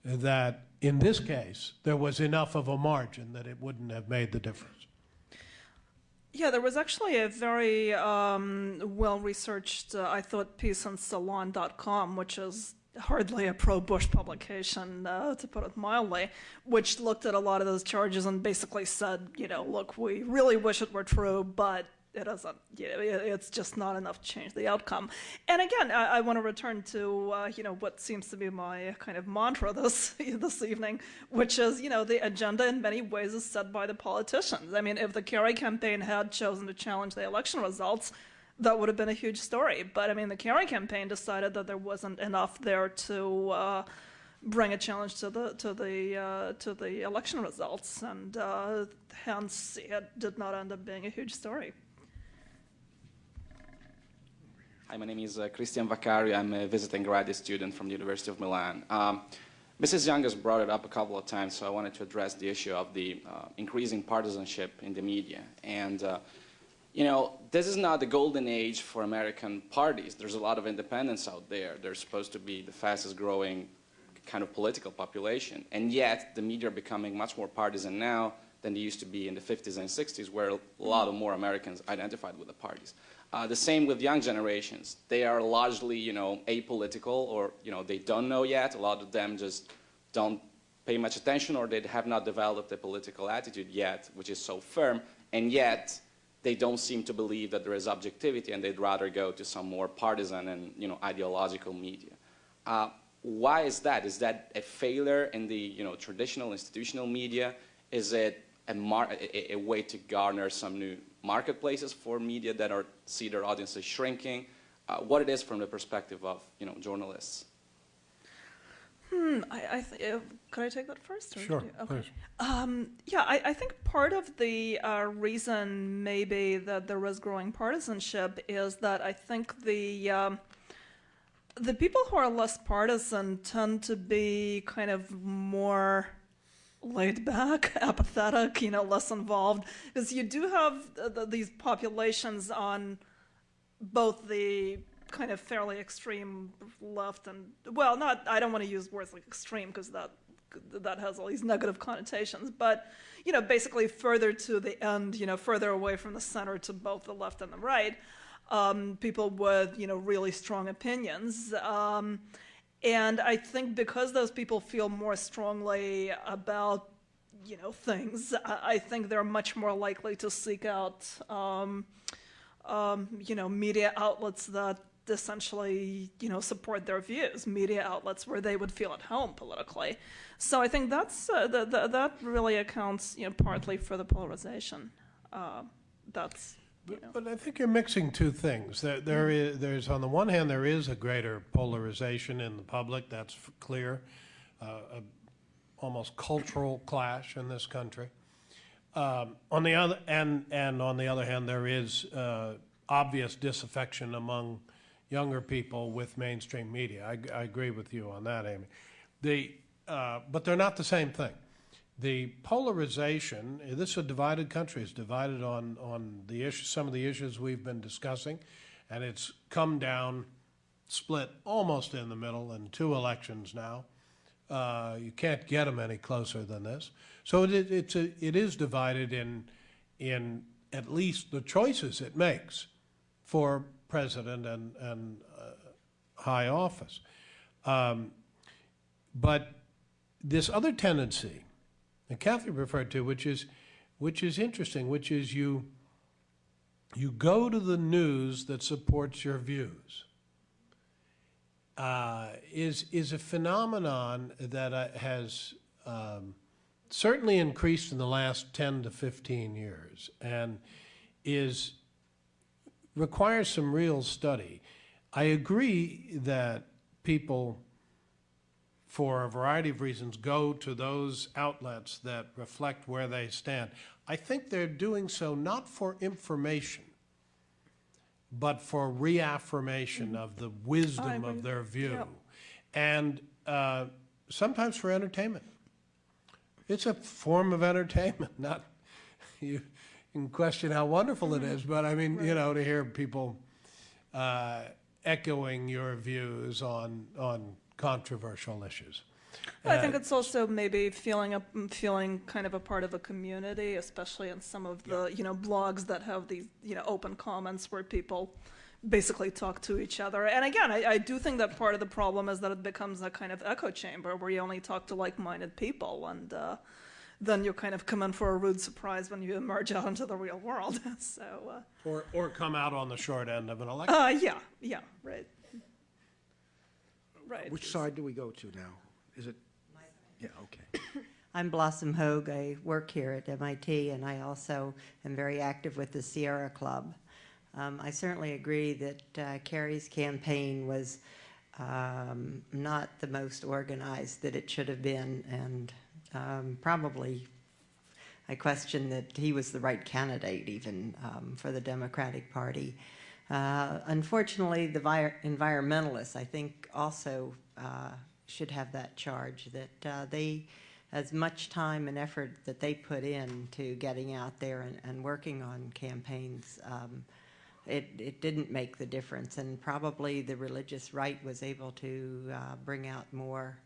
that in this case, there was enough of a margin that it wouldn't have made the difference. Yeah, there was actually a very um, well researched, uh, I thought, piece on Salon.com, which is hardly a pro Bush publication, uh, to put it mildly, which looked at a lot of those charges and basically said, you know, look, we really wish it were true, but it doesn't, know, it's just not enough to change the outcome. And again, I, I want to return to, uh, you know, what seems to be my kind of mantra this, this evening, which is, you know, the agenda in many ways is set by the politicians. I mean, if the Kerry campaign had chosen to challenge the election results, that would have been a huge story. But I mean, the Kerry campaign decided that there wasn't enough there to uh, bring a challenge to the to the uh, to the election results, and uh, hence it did not end up being a huge story. Hi, my name is uh, Christian Vaccari. I'm a visiting graduate student from the University of Milan. Um, Mrs. Young has brought it up a couple of times, so I wanted to address the issue of the uh, increasing partisanship in the media. And, uh, you know, this is not the golden age for American parties. There's a lot of independents out there. They're supposed to be the fastest growing kind of political population. And yet, the media are becoming much more partisan now than they used to be in the 50s and 60s, where a lot of more Americans identified with the parties. Uh, the same with young generations. They are largely, you know, apolitical or, you know, they don't know yet. A lot of them just don't pay much attention or they have not developed a political attitude yet, which is so firm. And yet, they don't seem to believe that there is objectivity and they'd rather go to some more partisan and you know, ideological media. Uh, why is that? Is that a failure in the you know, traditional institutional media? Is it a, a, a, way to garner some new marketplaces for media that are see their audiences shrinking? Uh, what it is from the perspective of you know, journalists? Hmm, I, I th- uh, could I take that first? Or sure, okay. please. Um, yeah, I, I, think part of the uh, reason maybe that there is growing partisanship is that I think the um, the people who are less partisan tend to be kind of more laid back, apathetic, you know, less involved, because you do have these populations on both the kind of fairly extreme left and well, not I don't want to use words like extreme because that that has all these negative connotations, but you know, basically further to the end, you know, further away from the center to both the left and the right, um, people with you know really strong opinions. Um, and I think because those people feel more strongly about you know things, I, think they're much more likely to seek out um, um you know media outlets that essentially, you know, support their views, media outlets where they would feel at home politically. So I think that's uh, the, the, that really accounts, you know, partly for the polarization. Uh, that's. Know. But I think you're mixing two things. There, there is, there's on the one hand, there is a greater polarization in the public. That's clear. Uh, a almost cultural clash in this country. Um, on the other and and on the other hand, there is uh, obvious disaffection among younger people with mainstream media. I, I agree with you on that, Amy. The, uh, but they're not the same thing. The polarization, this is a divided country. It's divided on, on the issue, some of the issues we've been discussing, and it's come down, split almost in the middle in two elections now. Uh, you can't get them any closer than this. So it, it's a, it is divided in, in at least the choices it makes for president and, and uh, high office. Um, but this other tendency that Cathy referred to, which is, which is interesting, which is you, you go to the news that supports your views, uh, is, is a phenomenon that uh, has um, certainly increased in the last 10 to 15 years and is requires some real study. I agree that people, for a variety of reasons, go to those outlets that reflect where they stand. I think they're doing so not for information, but for reaffirmation of the wisdom of their view. Yep. And uh, sometimes for entertainment. It's a form of entertainment, not you can question how wonderful it is, but I mean, right. you know, to hear people uh, echoing your views on on controversial issues. I think uh, it's also maybe feeling a feeling kind of a part of a community, especially in some of the yeah. you know blogs that have these you know open comments where people basically talk to each other. And again, I, I do think that part of the problem is that it becomes a kind of echo chamber where you only talk to like-minded people and. Uh, then you kind of come in for a rude surprise when you emerge out into the real world. so, uh, or or come out on the short end of an election. Uh, yeah, yeah, right, right. Which side do we go to now? Is it? Yeah, okay. I'm Blossom Hogue. I work here at MIT, and I also am very active with the Sierra Club. Um, I certainly agree that uh, Kerry's campaign was um, not the most organized that it should have been, and um, probably I question that he was the right candidate even um, for the Democratic Party. Uh, unfortunately, the environmentalists, I think, also uh, should have that charge that uh, they, as much time and effort that they put in to getting out there and, and working on campaigns, um, it, it didn't make the difference. And probably the religious right was able to uh, bring out more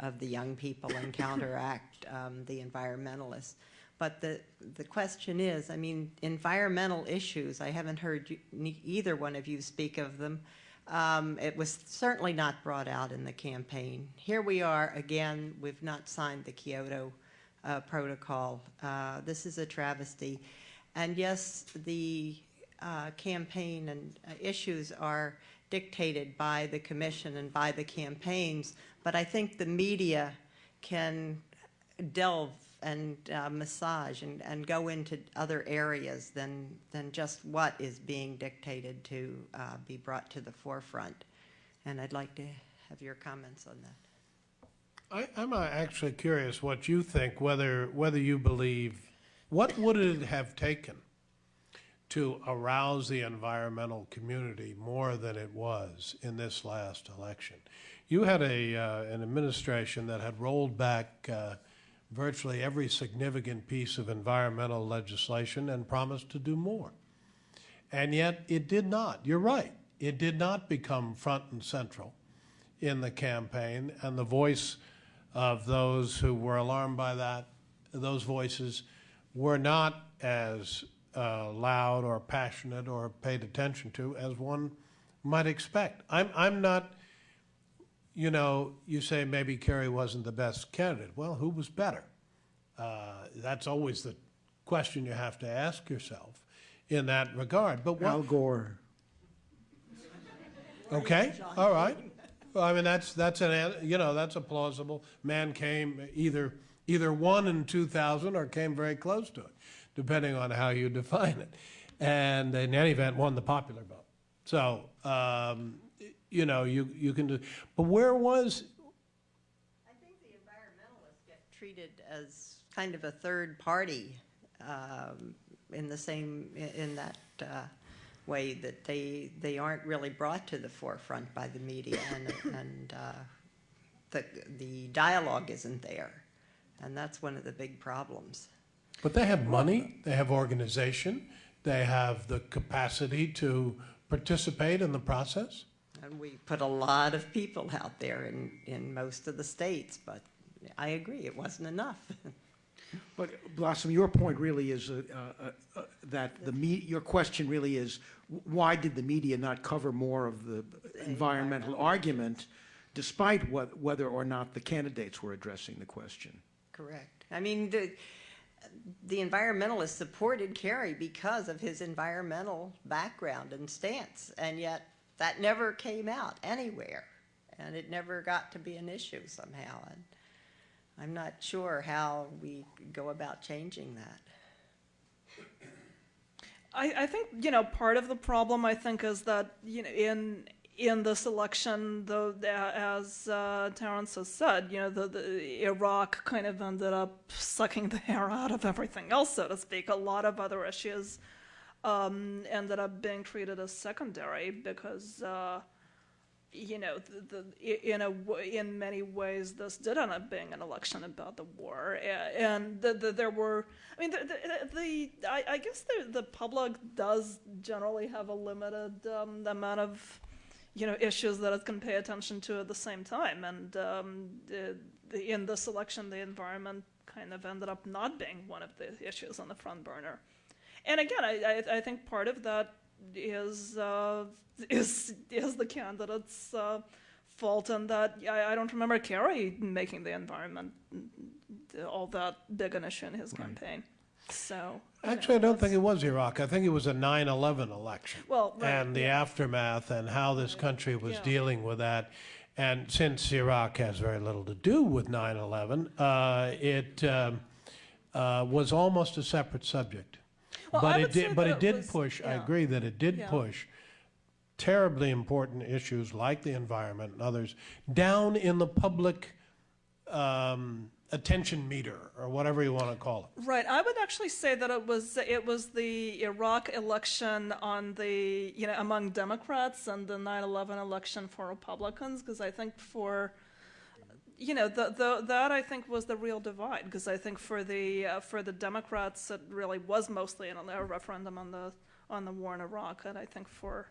of the young people and counteract um, the environmentalists. But the, the question is, I mean, environmental issues, I haven't heard you, either one of you speak of them. Um, it was certainly not brought out in the campaign. Here we are again, we've not signed the Kyoto uh, Protocol. Uh, this is a travesty. And yes, the uh, campaign and uh, issues are dictated by the commission and by the campaigns, but I think the media can delve and uh, massage and, and go into other areas than, than just what is being dictated to uh, be brought to the forefront. And I'd like to have your comments on that. I, I'm uh, actually curious what you think, whether, whether you believe, what would it have taken to arouse the environmental community more than it was in this last election? You had a, uh, an administration that had rolled back uh, virtually every significant piece of environmental legislation and promised to do more. And yet it did not. You're right. It did not become front and central in the campaign, and the voice of those who were alarmed by that, those voices were not as uh, loud or passionate or paid attention to as one might expect. I'm, I'm not, you know, you say maybe Kerry wasn't the best candidate. Well, who was better? Uh, that's always the question you have to ask yourself in that regard. But what, Al Gore. Okay, all right. Well, I mean, that's, that's an, you know, that's a plausible, man came either, either won in 2000 or came very close to it, depending on how you define it. And in any event, won the popular vote. So, um, you know, you, you can do, but where was, I think the environmentalists get treated as kind of a third party um, in the same, in that uh, way that they, they aren't really brought to the forefront by the media and, and uh, the, the dialogue isn't there. And that's one of the big problems. but they have money, they have organization, they have the capacity to participate in the process? And we put a lot of people out there in, in most of the states, but I agree, it wasn't enough. But Blossom, your point really is uh, uh, uh, that the me, your question really is, why did the media not cover more of the environmental argument despite what, whether or not the candidates were addressing the question? Correct. I mean, the, the environmentalists supported Kerry because of his environmental background and stance, and yet that never came out anywhere, and it never got to be an issue somehow. And I'm not sure how we go about changing that. I, I think you know part of the problem I think is that you know in in this election, though, as uh, Terence has said, you know, the, the Iraq kind of ended up sucking the air out of everything else, so to speak. A lot of other issues um, ended up being treated as secondary because, uh, you know, the, the, in a in many ways, this did end up being an election about the war, and the, the, there were. I mean, the, I, I guess the public does generally have a limited um, amount of you know issues that it can pay attention to at the same time and um, in this election the environment kind of ended up not being one of the issues on the front burner and again i, I, I think part of that is uh, is is the candidate's uh, fault and that I, I don't remember Kerry making the environment all that big an issue in his campaign so you know, Actually, I don't think it was Iraq. I think it was a 9/11 election. Well, right, and the yeah. aftermath and how this country was Yeah. dealing with that. And since Iraq has very little to do with 9/11, uh, it um, uh, was almost a separate subject. Well, but I it would say did. But that it did was- push. I yeah. agree that it did Yeah. push terribly important issues like the environment and others down in the public um, attention meter or whatever you want to call it. Right. I would actually say that it was it was the Iraq election on the you know among Democrats and the 9/11 election for Republicans because I think for you know the, the that I think was the real divide because I think for the uh, for the Democrats it really was mostly an, a referendum on the on the war in Iraq and I think for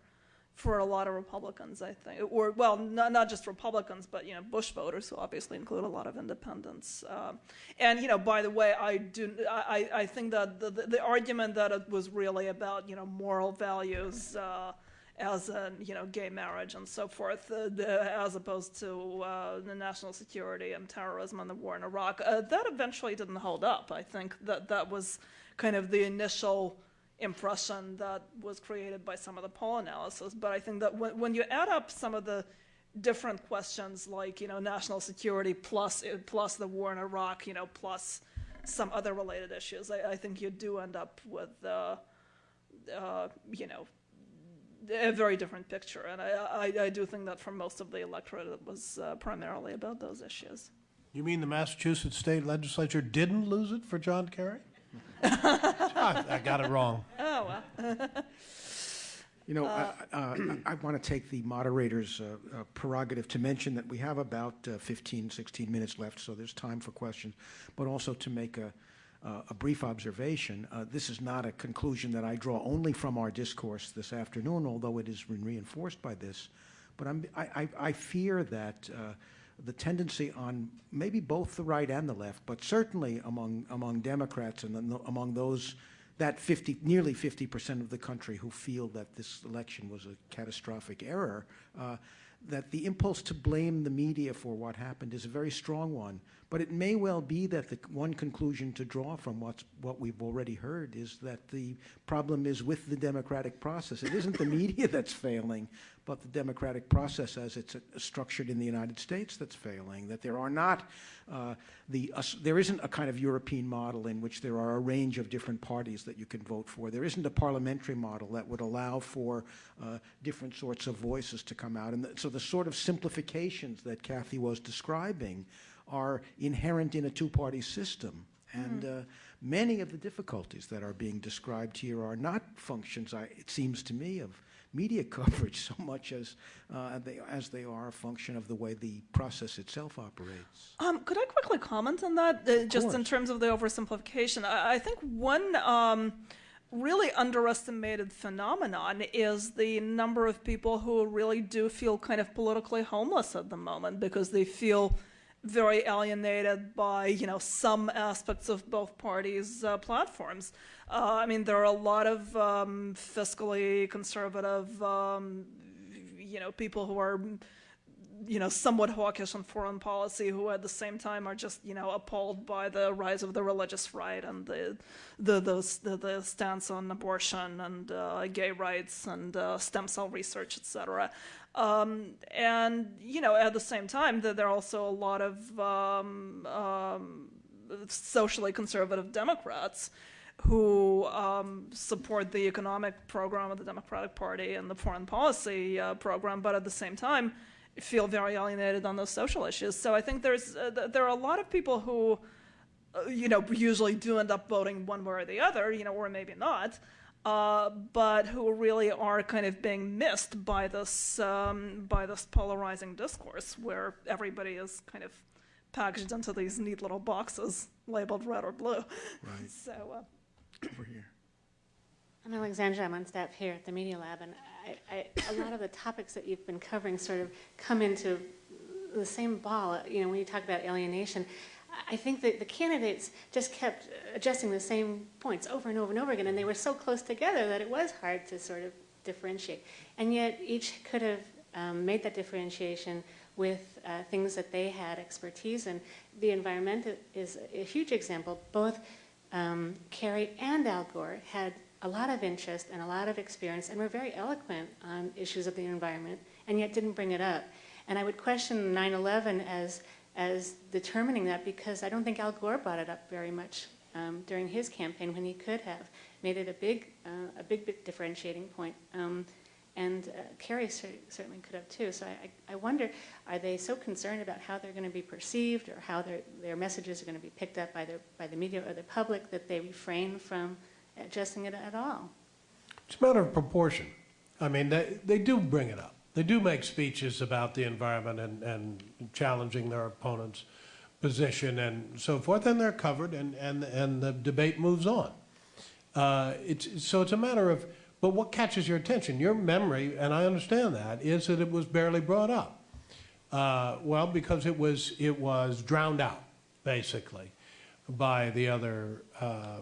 for a lot of Republicans, I think, or well, not, not just Republicans, but you know, Bush voters, who obviously include a lot of independents. Um, and you know, by the way, I do, I, I think that the, the, the argument that it was really about you know moral values. Uh, as in, you know, gay marriage and so forth, uh, the, as opposed to uh, the national security and terrorism and the war in Iraq. Uh, that eventually didn't hold up. I think that that was kind of the initial impression that was created by some of the poll analysis. But I think that when, when you add up some of the different questions like you know national security plus plus the war in Iraq, you know, plus some other related issues, I, I think you do end up with uh, uh, you know a very different picture. And I, I, I, do think that for most of the electorate, it was uh, primarily about those issues. You mean the Massachusetts state legislature didn't lose it for John Kerry? I, I got it wrong. Oh, well. You know, uh, I, uh, I want to take the moderator's uh, uh, prerogative to mention that we have about uh, 15, 16 minutes left, so there's time for questions, but also to make a, uh, a brief observation. this is not a conclusion that I draw only from our discourse this afternoon, although it has been reinforced by this. But I, I, I fear that the tendency on maybe both the right and the left, but certainly among, among Democrats and among those that 50, nearly 50% of the country who feel that this election was a catastrophic error, uh, that the impulse to blame the media for what happened is a very strong one. But it may well be that the one conclusion to draw from what's, what we've already heard is that the problem is with the democratic process. It isn't the media that's failing, but the democratic process as it's uh, structured in the United States that's failing, that there are not uh, the, uh, there isn't a kind of European model in which there are a range of different parties that you can vote for. There isn't a parliamentary model that would allow for uh, different sorts of voices to come out. And so the sort of simplifications that Cathy was describing are inherent in a two-party system. And mm. uh, many of the difficulties that are being described here are not functions, I, it seems to me, of media coverage so much as, uh, they, as they are a function of the way the process itself operates. Um, could I quickly comment on that, uh, just course. in terms of the oversimplification? I, I think one um, really underestimated phenomenon is the number of people who really do feel kind of politically homeless at the moment because they feel very alienated by you know some aspects of both parties' uh, platforms. Uh, I mean, there are a lot of um, fiscally conservative, um, you know, people who are, you know, somewhat hawkish on foreign policy, who at the same time are just, you know, appalled by the rise of the religious right and the the the, the stance on abortion and uh, gay rights and uh, stem cell research, etc. Um, and you know, at the same time, there are also a lot of um, um, socially conservative Democrats who um, support the economic program of the Democratic Party and the foreign policy uh, program, but at the same time feel very alienated on those social issues. So I think there's uh, there are a lot of people who, uh, you know, usually do end up voting one way or the other, you know, or maybe not, uh, but who really are kind of being missed by this um, by this polarizing discourse where everybody is kind of packaged into these neat little boxes labeled red or blue. Right. So. Uh, over here. I'm Alexandra. I'm on staff here at the Media Lab, and I, I, a lot of the topics that you've been covering sort of come into the same ball. You know, when you talk about alienation, I think that the candidates just kept adjusting the same points over and over and over again, and they were so close together that it was hard to sort of differentiate. And yet, each could have um, made that differentiation with uh, things that they had expertise in. The environment is a huge example. Both um, Kerry and Al Gore had a lot of interest and a lot of experience and were very eloquent on issues of the environment and yet didn't bring it up. And I would question 9-11 as, as determining that because I don't think Al Gore brought it up very much um, during his campaign when he could have made it a big, uh, a big, differentiating point. Um, and uh, Kerry certainly could have too. So I, I, wonder, are they so concerned about how they're going to be perceived or how their, their messages are going to be picked up by, their, by the media or the public that they refrain from adjusting it at all? It's a matter of proportion. I mean, they, they do bring it up. They do make speeches about the environment and, and challenging their opponent's position and so forth, and they're covered, and, and, and the debate moves on. Uh, it's, so it's a matter of but what catches your attention? Your memory, and I understand that, is that it was barely brought up. Uh, well, because it was, it was drowned out, basically, by the other uh,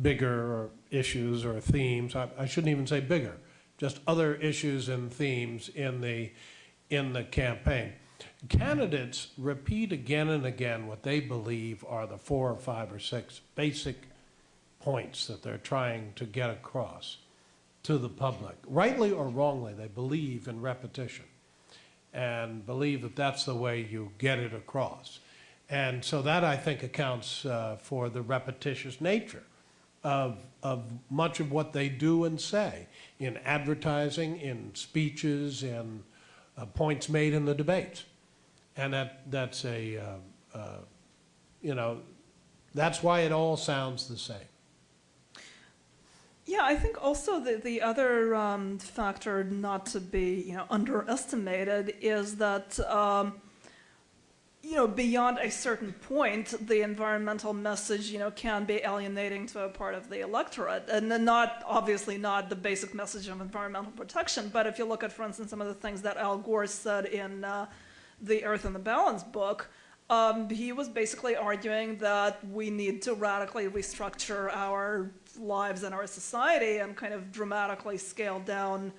bigger issues or themes. I, I, shouldn't even say bigger, just other issues and themes in the, in the campaign. Candidates repeat again and again what they believe are the four or five or six basic points that they're trying to get across to the public. Rightly or wrongly, they believe in repetition and believe that that's the way you get it across. And so that, I think, accounts uh, for the repetitious nature of, of much of what they do and say in advertising, in speeches, in uh, points made in the debates. And that, that's a, uh, uh, you know, that's why it all sounds the same. Yeah, I think also the, the other um, factor not to be you know underestimated is that um, you know beyond a certain point, the environmental message you know can be alienating to a part of the electorate, and not obviously not the basic message of environmental protection. But if you look at, for instance, some of the things that Al Gore said in uh, the Earth in the Balance book. Um, he was basically arguing that we need to radically restructure our lives and our society and kind of dramatically scale down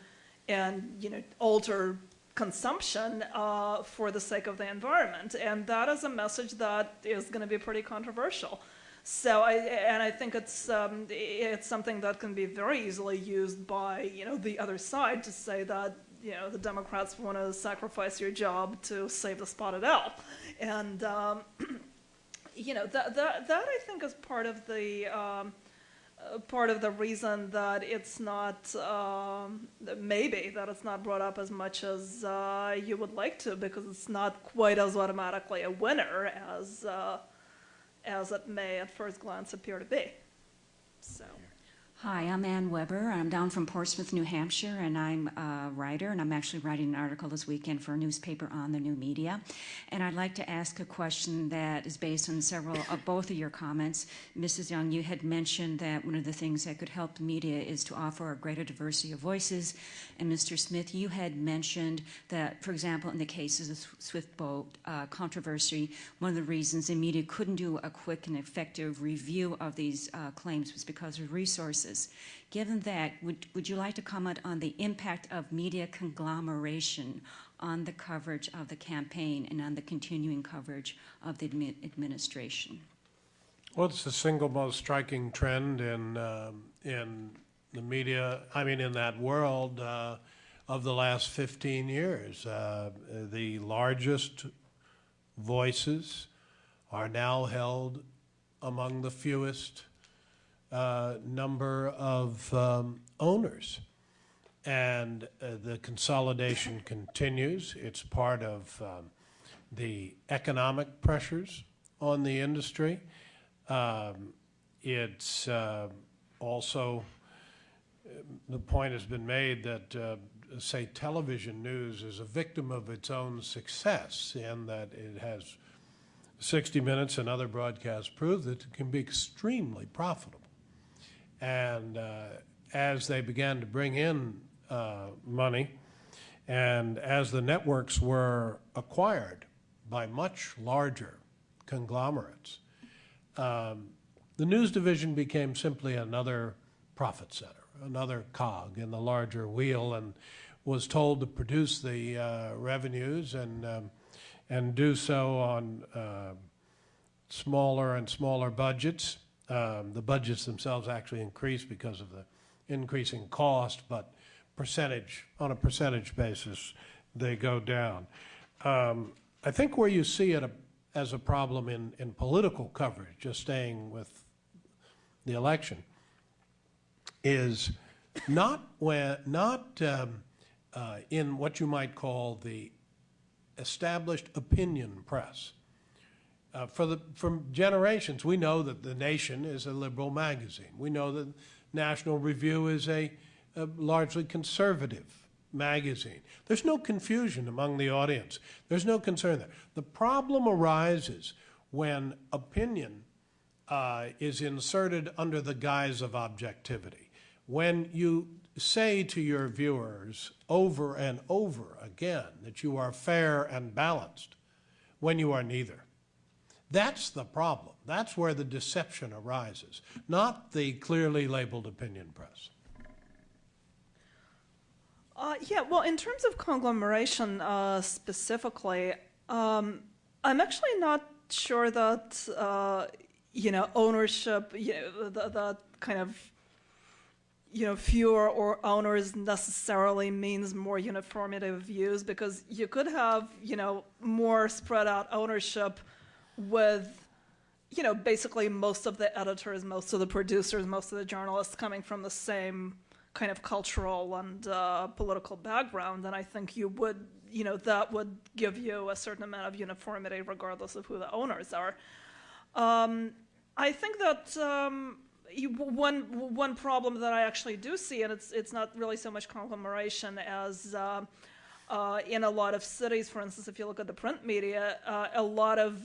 and you know alter consumption uh, for the sake of the environment and that is a message that is going to be pretty controversial so I and I think it's um, it's something that can be very easily used by you know the other side to say that you know the Democrats want to sacrifice your job to save the spotted owl, and um, you know that that that I think is part of the. Um, part of the reason that it's not um, maybe that it's not brought up as much as uh, you would like to because it's not quite as automatically a winner as uh, as it may at first glance appear to be. So. Hi, I'm Ann Weber. I'm down from Portsmouth, New Hampshire, and I'm a writer, and I'm actually writing an article this weekend for a newspaper on the new media. And I'd like to ask a question that is based on several of both of your comments. Mrs. Young, you had mentioned that one of the things that could help the media is to offer a greater diversity of voices. And Mr. Smith, you had mentioned that, for example, in the case of the Swift boat uh, controversy, one of the reasons the media couldn't do a quick and effective review of these uh, claims was because of resources. Given that, would, would you like to comment on the impact of media conglomeration on the coverage of the campaign and on the continuing coverage of the admi administration? Well, it's the single most striking trend in, um, in the media, I mean, in that world uh, of the last 15 years. Uh, the largest voices are now held among the fewest uh, number of um, owners. And uh, the consolidation continues. It's part of um, the economic pressures on the industry. Um, it's uh, also, uh, the point has been made that, uh, say, television news is a victim of its own success in that it has 60 Minutes and other broadcasts prove that it can be extremely profitable. And uh, as they began to bring in uh, money, and as the networks were acquired by much larger conglomerates, um, the news division became simply another profit center, another cog in the larger wheel, and was told to produce the uh, revenues and um, and do so on uh, smaller and smaller budgets. Um, the budgets themselves actually increase because of the increasing cost, but percentage on a percentage basis, they go down. Um, I think where you see it a, as a problem in, in political coverage, just staying with the election, is not when not um, uh, in what you might call the established opinion press. Uh, for the, from generations, we know that The Nation is a liberal magazine. We know that National Review is a, a largely conservative magazine. There's no confusion among the audience. There's no concern there. The problem arises when opinion uh, is inserted under the guise of objectivity. When you say to your viewers over and over again that you are fair and balanced when you are neither. That's the problem. That's where the deception arises, not the clearly labeled opinion press. Uh, yeah, well, in terms of conglomeration uh, specifically, um, I'm actually not sure that uh, you know ownership, you know, the, the kind of you know, fewer or owners necessarily means more uniformity of views because you could have, you know, more spread out ownership with, you know, basically most of the editors, most of the producers, most of the journalists coming from the same kind of cultural and uh, political background. And I think you would, you know, that would give you a certain amount of uniformity regardless of who the owners are. Um, I think that um, you, one one problem that I actually do see, and it's it's not really so much conglomeration as uh, uh, in a lot of cities, for instance, if you look at the print media, uh, a lot of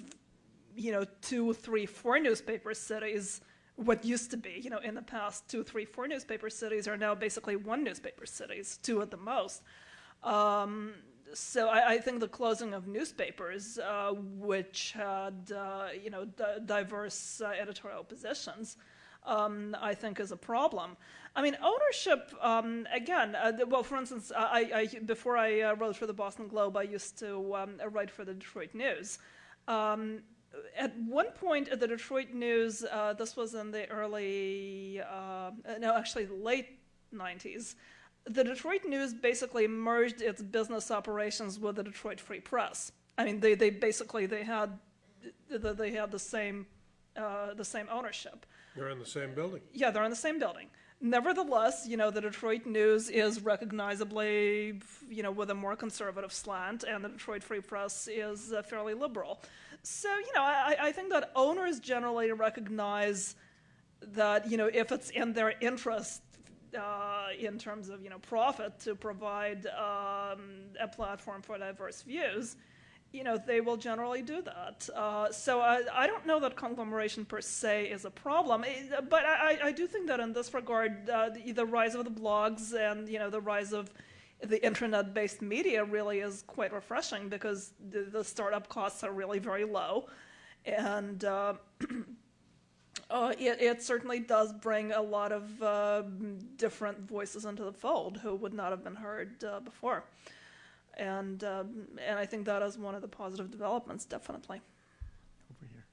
you know two, three, four newspaper cities. What used to be, you know, in the past, two, three, four newspaper cities are now basically one newspaper cities, two at the most. Um, so I, I, think the closing of newspapers, uh, which had uh, you know diverse uh, editorial positions, um, I think is a problem. I mean, ownership, um, again, uh, well, for instance, I, I, before I uh, wrote for the Boston Globe, I used to um, write for the Detroit News. At one point at the Detroit News, uh, this was in the early, uh, no, actually late 90s, the Detroit News basically merged its business operations with the Detroit Free Press. I mean, they, they basically, they had, they had the same, uh, the same ownership. They're in the same building. Yeah, they're in the same building. Nevertheless, you know, the Detroit News is recognizably, you know, with a more conservative slant, and the Detroit Free Press is uh, fairly liberal. So, you know, I, I think that owners generally recognize that, you know, if it's in their interest uh, in terms of, you know, profit to provide um, a platform for diverse views, you know, they will generally do that. Uh, so I, I, don't know that conglomeration per se is a problem, eh, but I, I do think that in this regard, uh, the, the, rise of the blogs and you know the rise of the internet-based media really is quite refreshing because the, the startup costs are really very low, and uh, uh it, it, certainly does bring a lot of uh, different voices into the fold who would not have been heard uh, before and um, and I think that is one of the positive developments, definitely. Over here.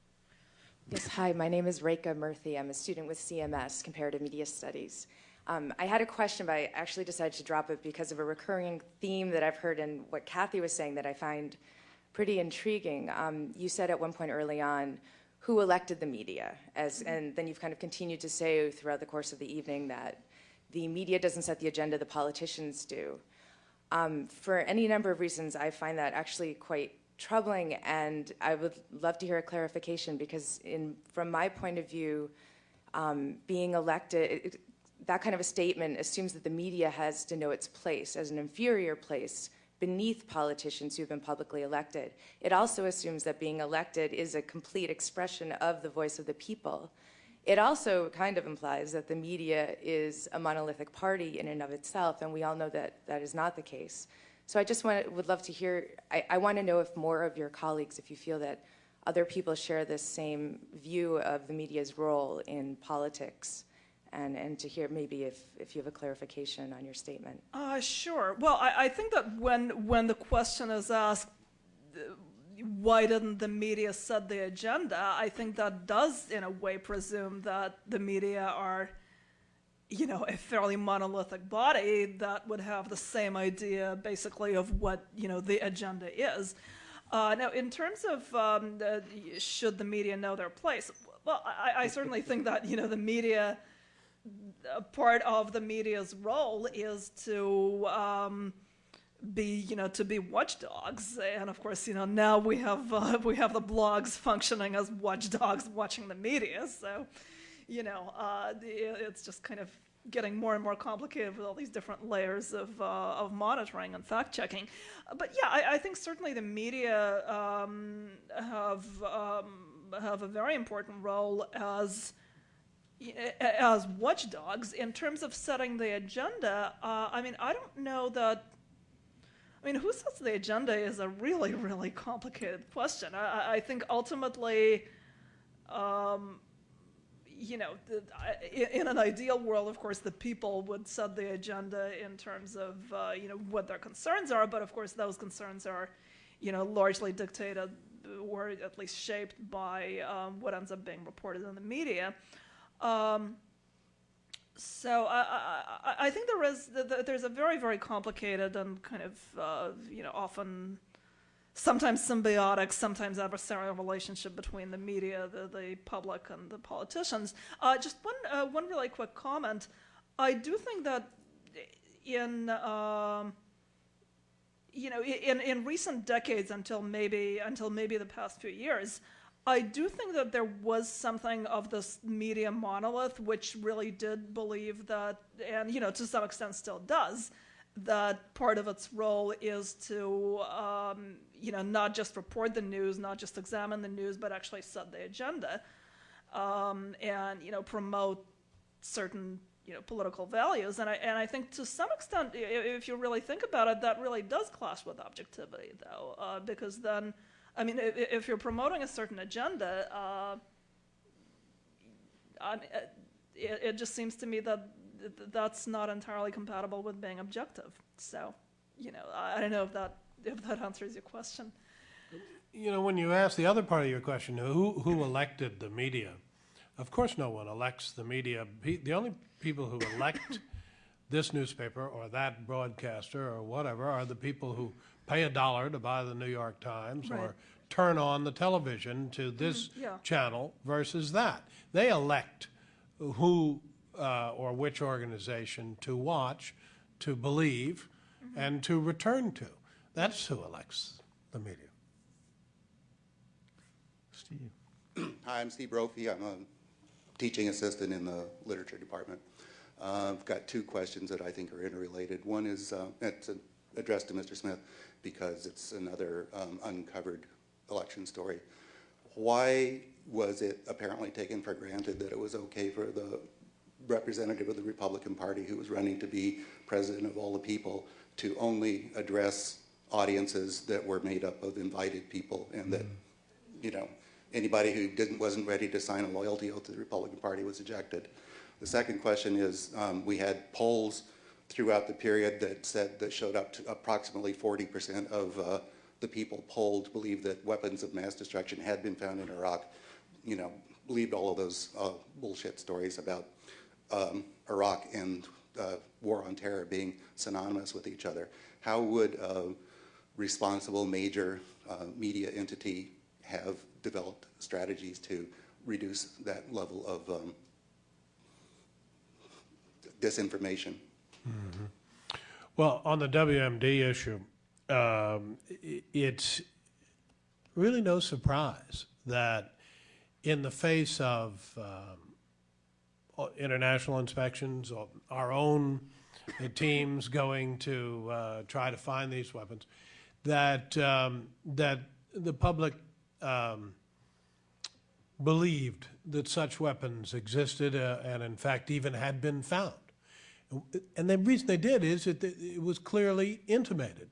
Yes, hi. My name is Reka Murthy. I'm a student with CMS, Comparative Media Studies. Um, I had a question, but I actually decided to drop it because of a recurring theme that I've heard in what Cathy was saying that I find pretty intriguing. Um, you said at one point early on, who elected the media? As, and then you've kind of continued to say throughout the course of the evening that the media doesn't set the agenda, the politicians do. Um, for any number of reasons, I find that actually quite troubling, and I would love to hear a clarification because, in, from my point of view, um, being elected, it, that kind of a statement assumes that the media has to know its place as an inferior place beneath politicians who have been publicly elected. It also assumes that being elected is a complete expression of the voice of the people. It also kind of implies that the media is a monolithic party in and of itself, and we all know that that is not the case. So I just want, would love to hear, I, I want to know if more of your colleagues, if you feel that other people share this same view of the media's role in politics, and, and to hear maybe if, if you have a clarification on your statement. Uh, sure. Well, I, I think that when, when the question is asked, why didn't the media set the agenda? I think that does, in a way, presume that the media are, you know, a fairly monolithic body that would have the same idea, basically, of what you know the agenda is. Uh, now, in terms of um, the, should the media know their place, well, I, I certainly think that you know the media, part of the media's role is to um, be you know to be watchdogs. And of course you know now we have uh, we have the blogs functioning as watchdogs watching the media. So you know uh, it's just kind of getting more and more complicated with all these different layers of, uh, of monitoring and fact checking. But yeah I, I think certainly the media um, have um, have a very important role as as watchdogs in terms of setting the agenda uh, I mean I don't know that I mean, who sets the agenda is a really, really complicated question. I, I think ultimately, um, you know, the, in an ideal world, of course, the people would set the agenda in terms of, uh, you know, what their concerns are. But of course, those concerns are, you know, largely dictated or at least shaped by um, what ends up being reported in the media. Um, So I, I, I- think there is th- th- there's a very very complicated and kind of uh, you know often sometimes symbiotic, sometimes adversarial relationship between the media, the, the public, and the politicians. Uh, just one uh, one really quick comment. I do think that in um, you know in, in recent decades until maybe until maybe the past few years. I do think that there was something of this media monolith which really did believe that, and you know, to some extent still does, that part of its role is to, um, you know, not just report the news, not just examine the news, but actually set the agenda, um, and you know, promote certain you know political values. And I and I think to some extent, if you really think about it, that really does clash with objectivity, though, uh, because then. I mean, if, if you're promoting a certain agenda, uh, I, it, it just seems to me that th- th- that's not entirely compatible with being objective. So, you know, I, I don't know if that if that answers your question. You know, when you ask the other part of your question, who, who elected the media? Of course, no one elects the media. The only people who elect this newspaper or that broadcaster or whatever are the people who pay a dollar to buy the New York Times Right. or turn on the television to this yeah. channel versus that. They elect who uh, or which organization to watch, to believe, and to return to. That's who elects the media. Steve. Hi, I'm Steve Brophy. I'm a teaching assistant in the literature department. Uh, I've got two questions that I think are interrelated. One is, uh, it's uh, addressed to Mr. Smith because it's another um, uncovered election story. Why was it apparently taken for granted that it was okay for the representative of the Republican Party who was running to be president of all the people to only address audiences that were made up of invited people and that you know, anybody who didn't, wasn't ready to sign a loyalty oath to the Republican Party was ejected. The second question is, um, we had polls throughout the period that said, that showed up to approximately 40% of uh, the people polled believed that weapons of mass destruction had been found in Iraq. You know, believed all of those uh, bullshit stories about um, Iraq and uh, war on terror being synonymous with each other. How would a responsible major uh, media entity have developed strategies to reduce that level of um, disinformation? Well, on the WMD issue, um, it's really no surprise that in the face of um, international inspections, our own teams going to uh, try to find these weapons, that um, that the public believed that such weapons existed uh, and, in fact, even had been found. And the reason they did is that it was clearly intimated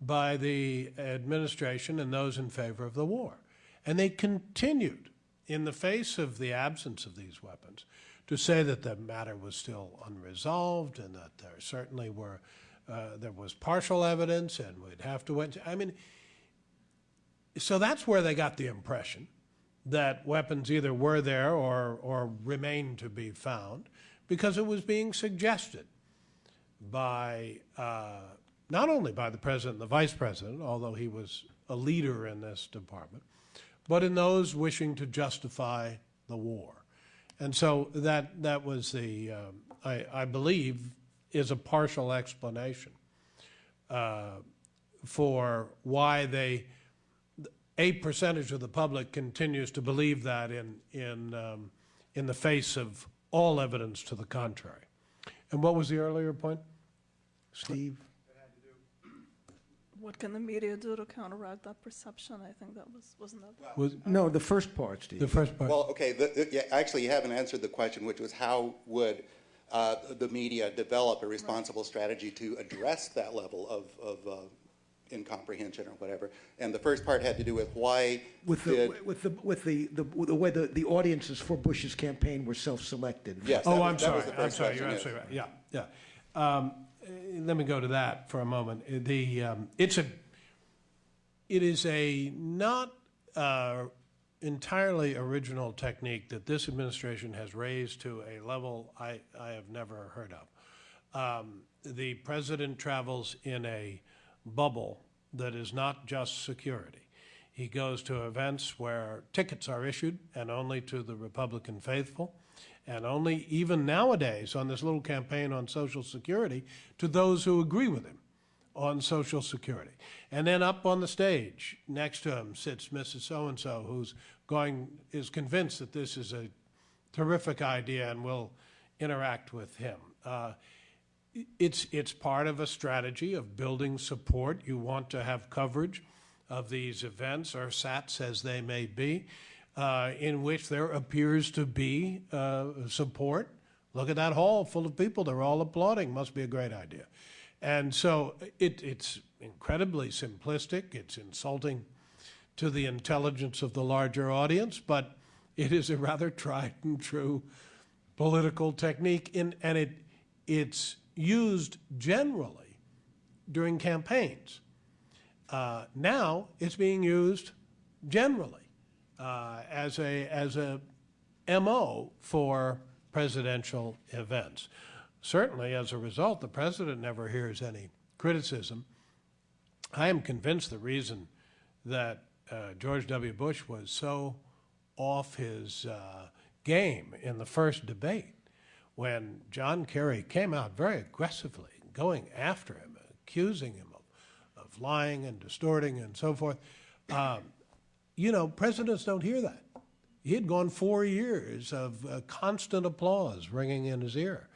by the administration and those in favor of the war. And they continued, in the face of the absence of these weapons, to say that the matter was still unresolved and that there certainly were, uh, there was partial evidence and we'd have to wait. I mean, so that's where they got the impression that weapons either were there or, or remained to be found because it was being suggested by uh, not only by the president and the vice president, although he was a leader in this department, but in those wishing to justify the war. And so that, that was the, um, I, I believe, is a partial explanation uh, for why they, a percentage of the public continues to believe that in, in, um, in the face of all evidence to the contrary. And what was the earlier point? Steve? What can the media do to counteract that perception? I think that was wasn't that. Was, No, the first part, Steve. the first part? Well, okay, the, the, yeah, actually, you haven't answered the question, which was how would uh, the media develop a responsible strategy to address that level of, of uh, incomprehension or whatever? And the first part had to do with why With the, did, with the, with the, the, the way the, the audiences for Bush's campaign were self-selected. yes, Oh, was- I'm that sorry, was the I'm sorry, question, you're absolutely right, yeah, yeah. Um, eh, Let me go to that for a moment. Eh, The, um, it's a, it is a not uh, entirely original technique that this administration has raised to a level I, I have never heard of. Um, the president travels in a bubble that is not just security. He goes to events where tickets are issued and only to the Republican faithful, and only, even nowadays, on this little campaign on Social Security, to those who agree with him on Social Security. And then up on the stage, next to him sits Mrs. So-and-so, who's going, is convinced that this is a terrific idea and will interact with him. Uh, it's, it's part of a strategy of building support. You want to have coverage of these events, or SATs as they may be, uh, in which there appears to be uh, support. Look at that hall full of people. They're all applauding. Must be a great idea. And so it, it's incredibly simplistic. It's insulting to the intelligence of the larger audience, but it is a rather tried and true political technique, in, and it, it's used generally during campaigns. Uh, now it's being used generally uh, as a as a mo for presidential events. Certainly, as a result, the president never hears any criticism. I am convinced the reason that uh, George W. Bush was so off his uh, game in the first debate when John Kerry came out very aggressively, going after him, accusing him of, of lying and distorting and so forth. Um, you know, presidents don't hear that. He had gone four years of uh, constant applause ringing in his ear.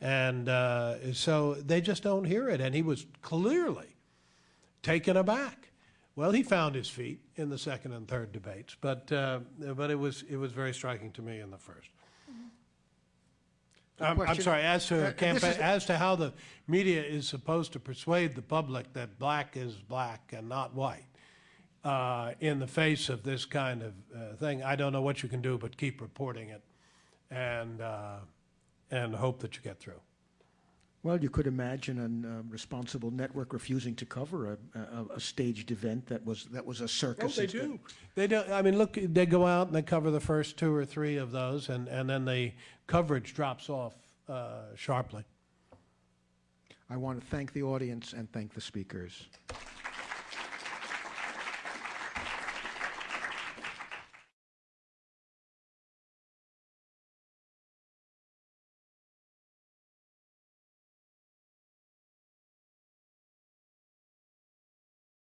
And uh, so they just don't hear it. And he was clearly taken aback. Well, he found his feet in the second and third debates, but, uh, but it, was, it was very striking to me in the first. Um, I'm sorry, as Uh, to this campaign, as to how the media is supposed to persuade the public that black is black and not white, uh, in the face of this kind of uh, thing, I don't know what you can do but keep reporting it and, uh, and hope that you get through. Well, you could imagine a responsible network refusing to cover a, a, a staged event that was that was a Oh, circus. they do. They do. I mean, look, they go out and they cover the first two or three of those, and, and then the coverage drops off uh, sharply. I want to thank the audience and thank the speakers.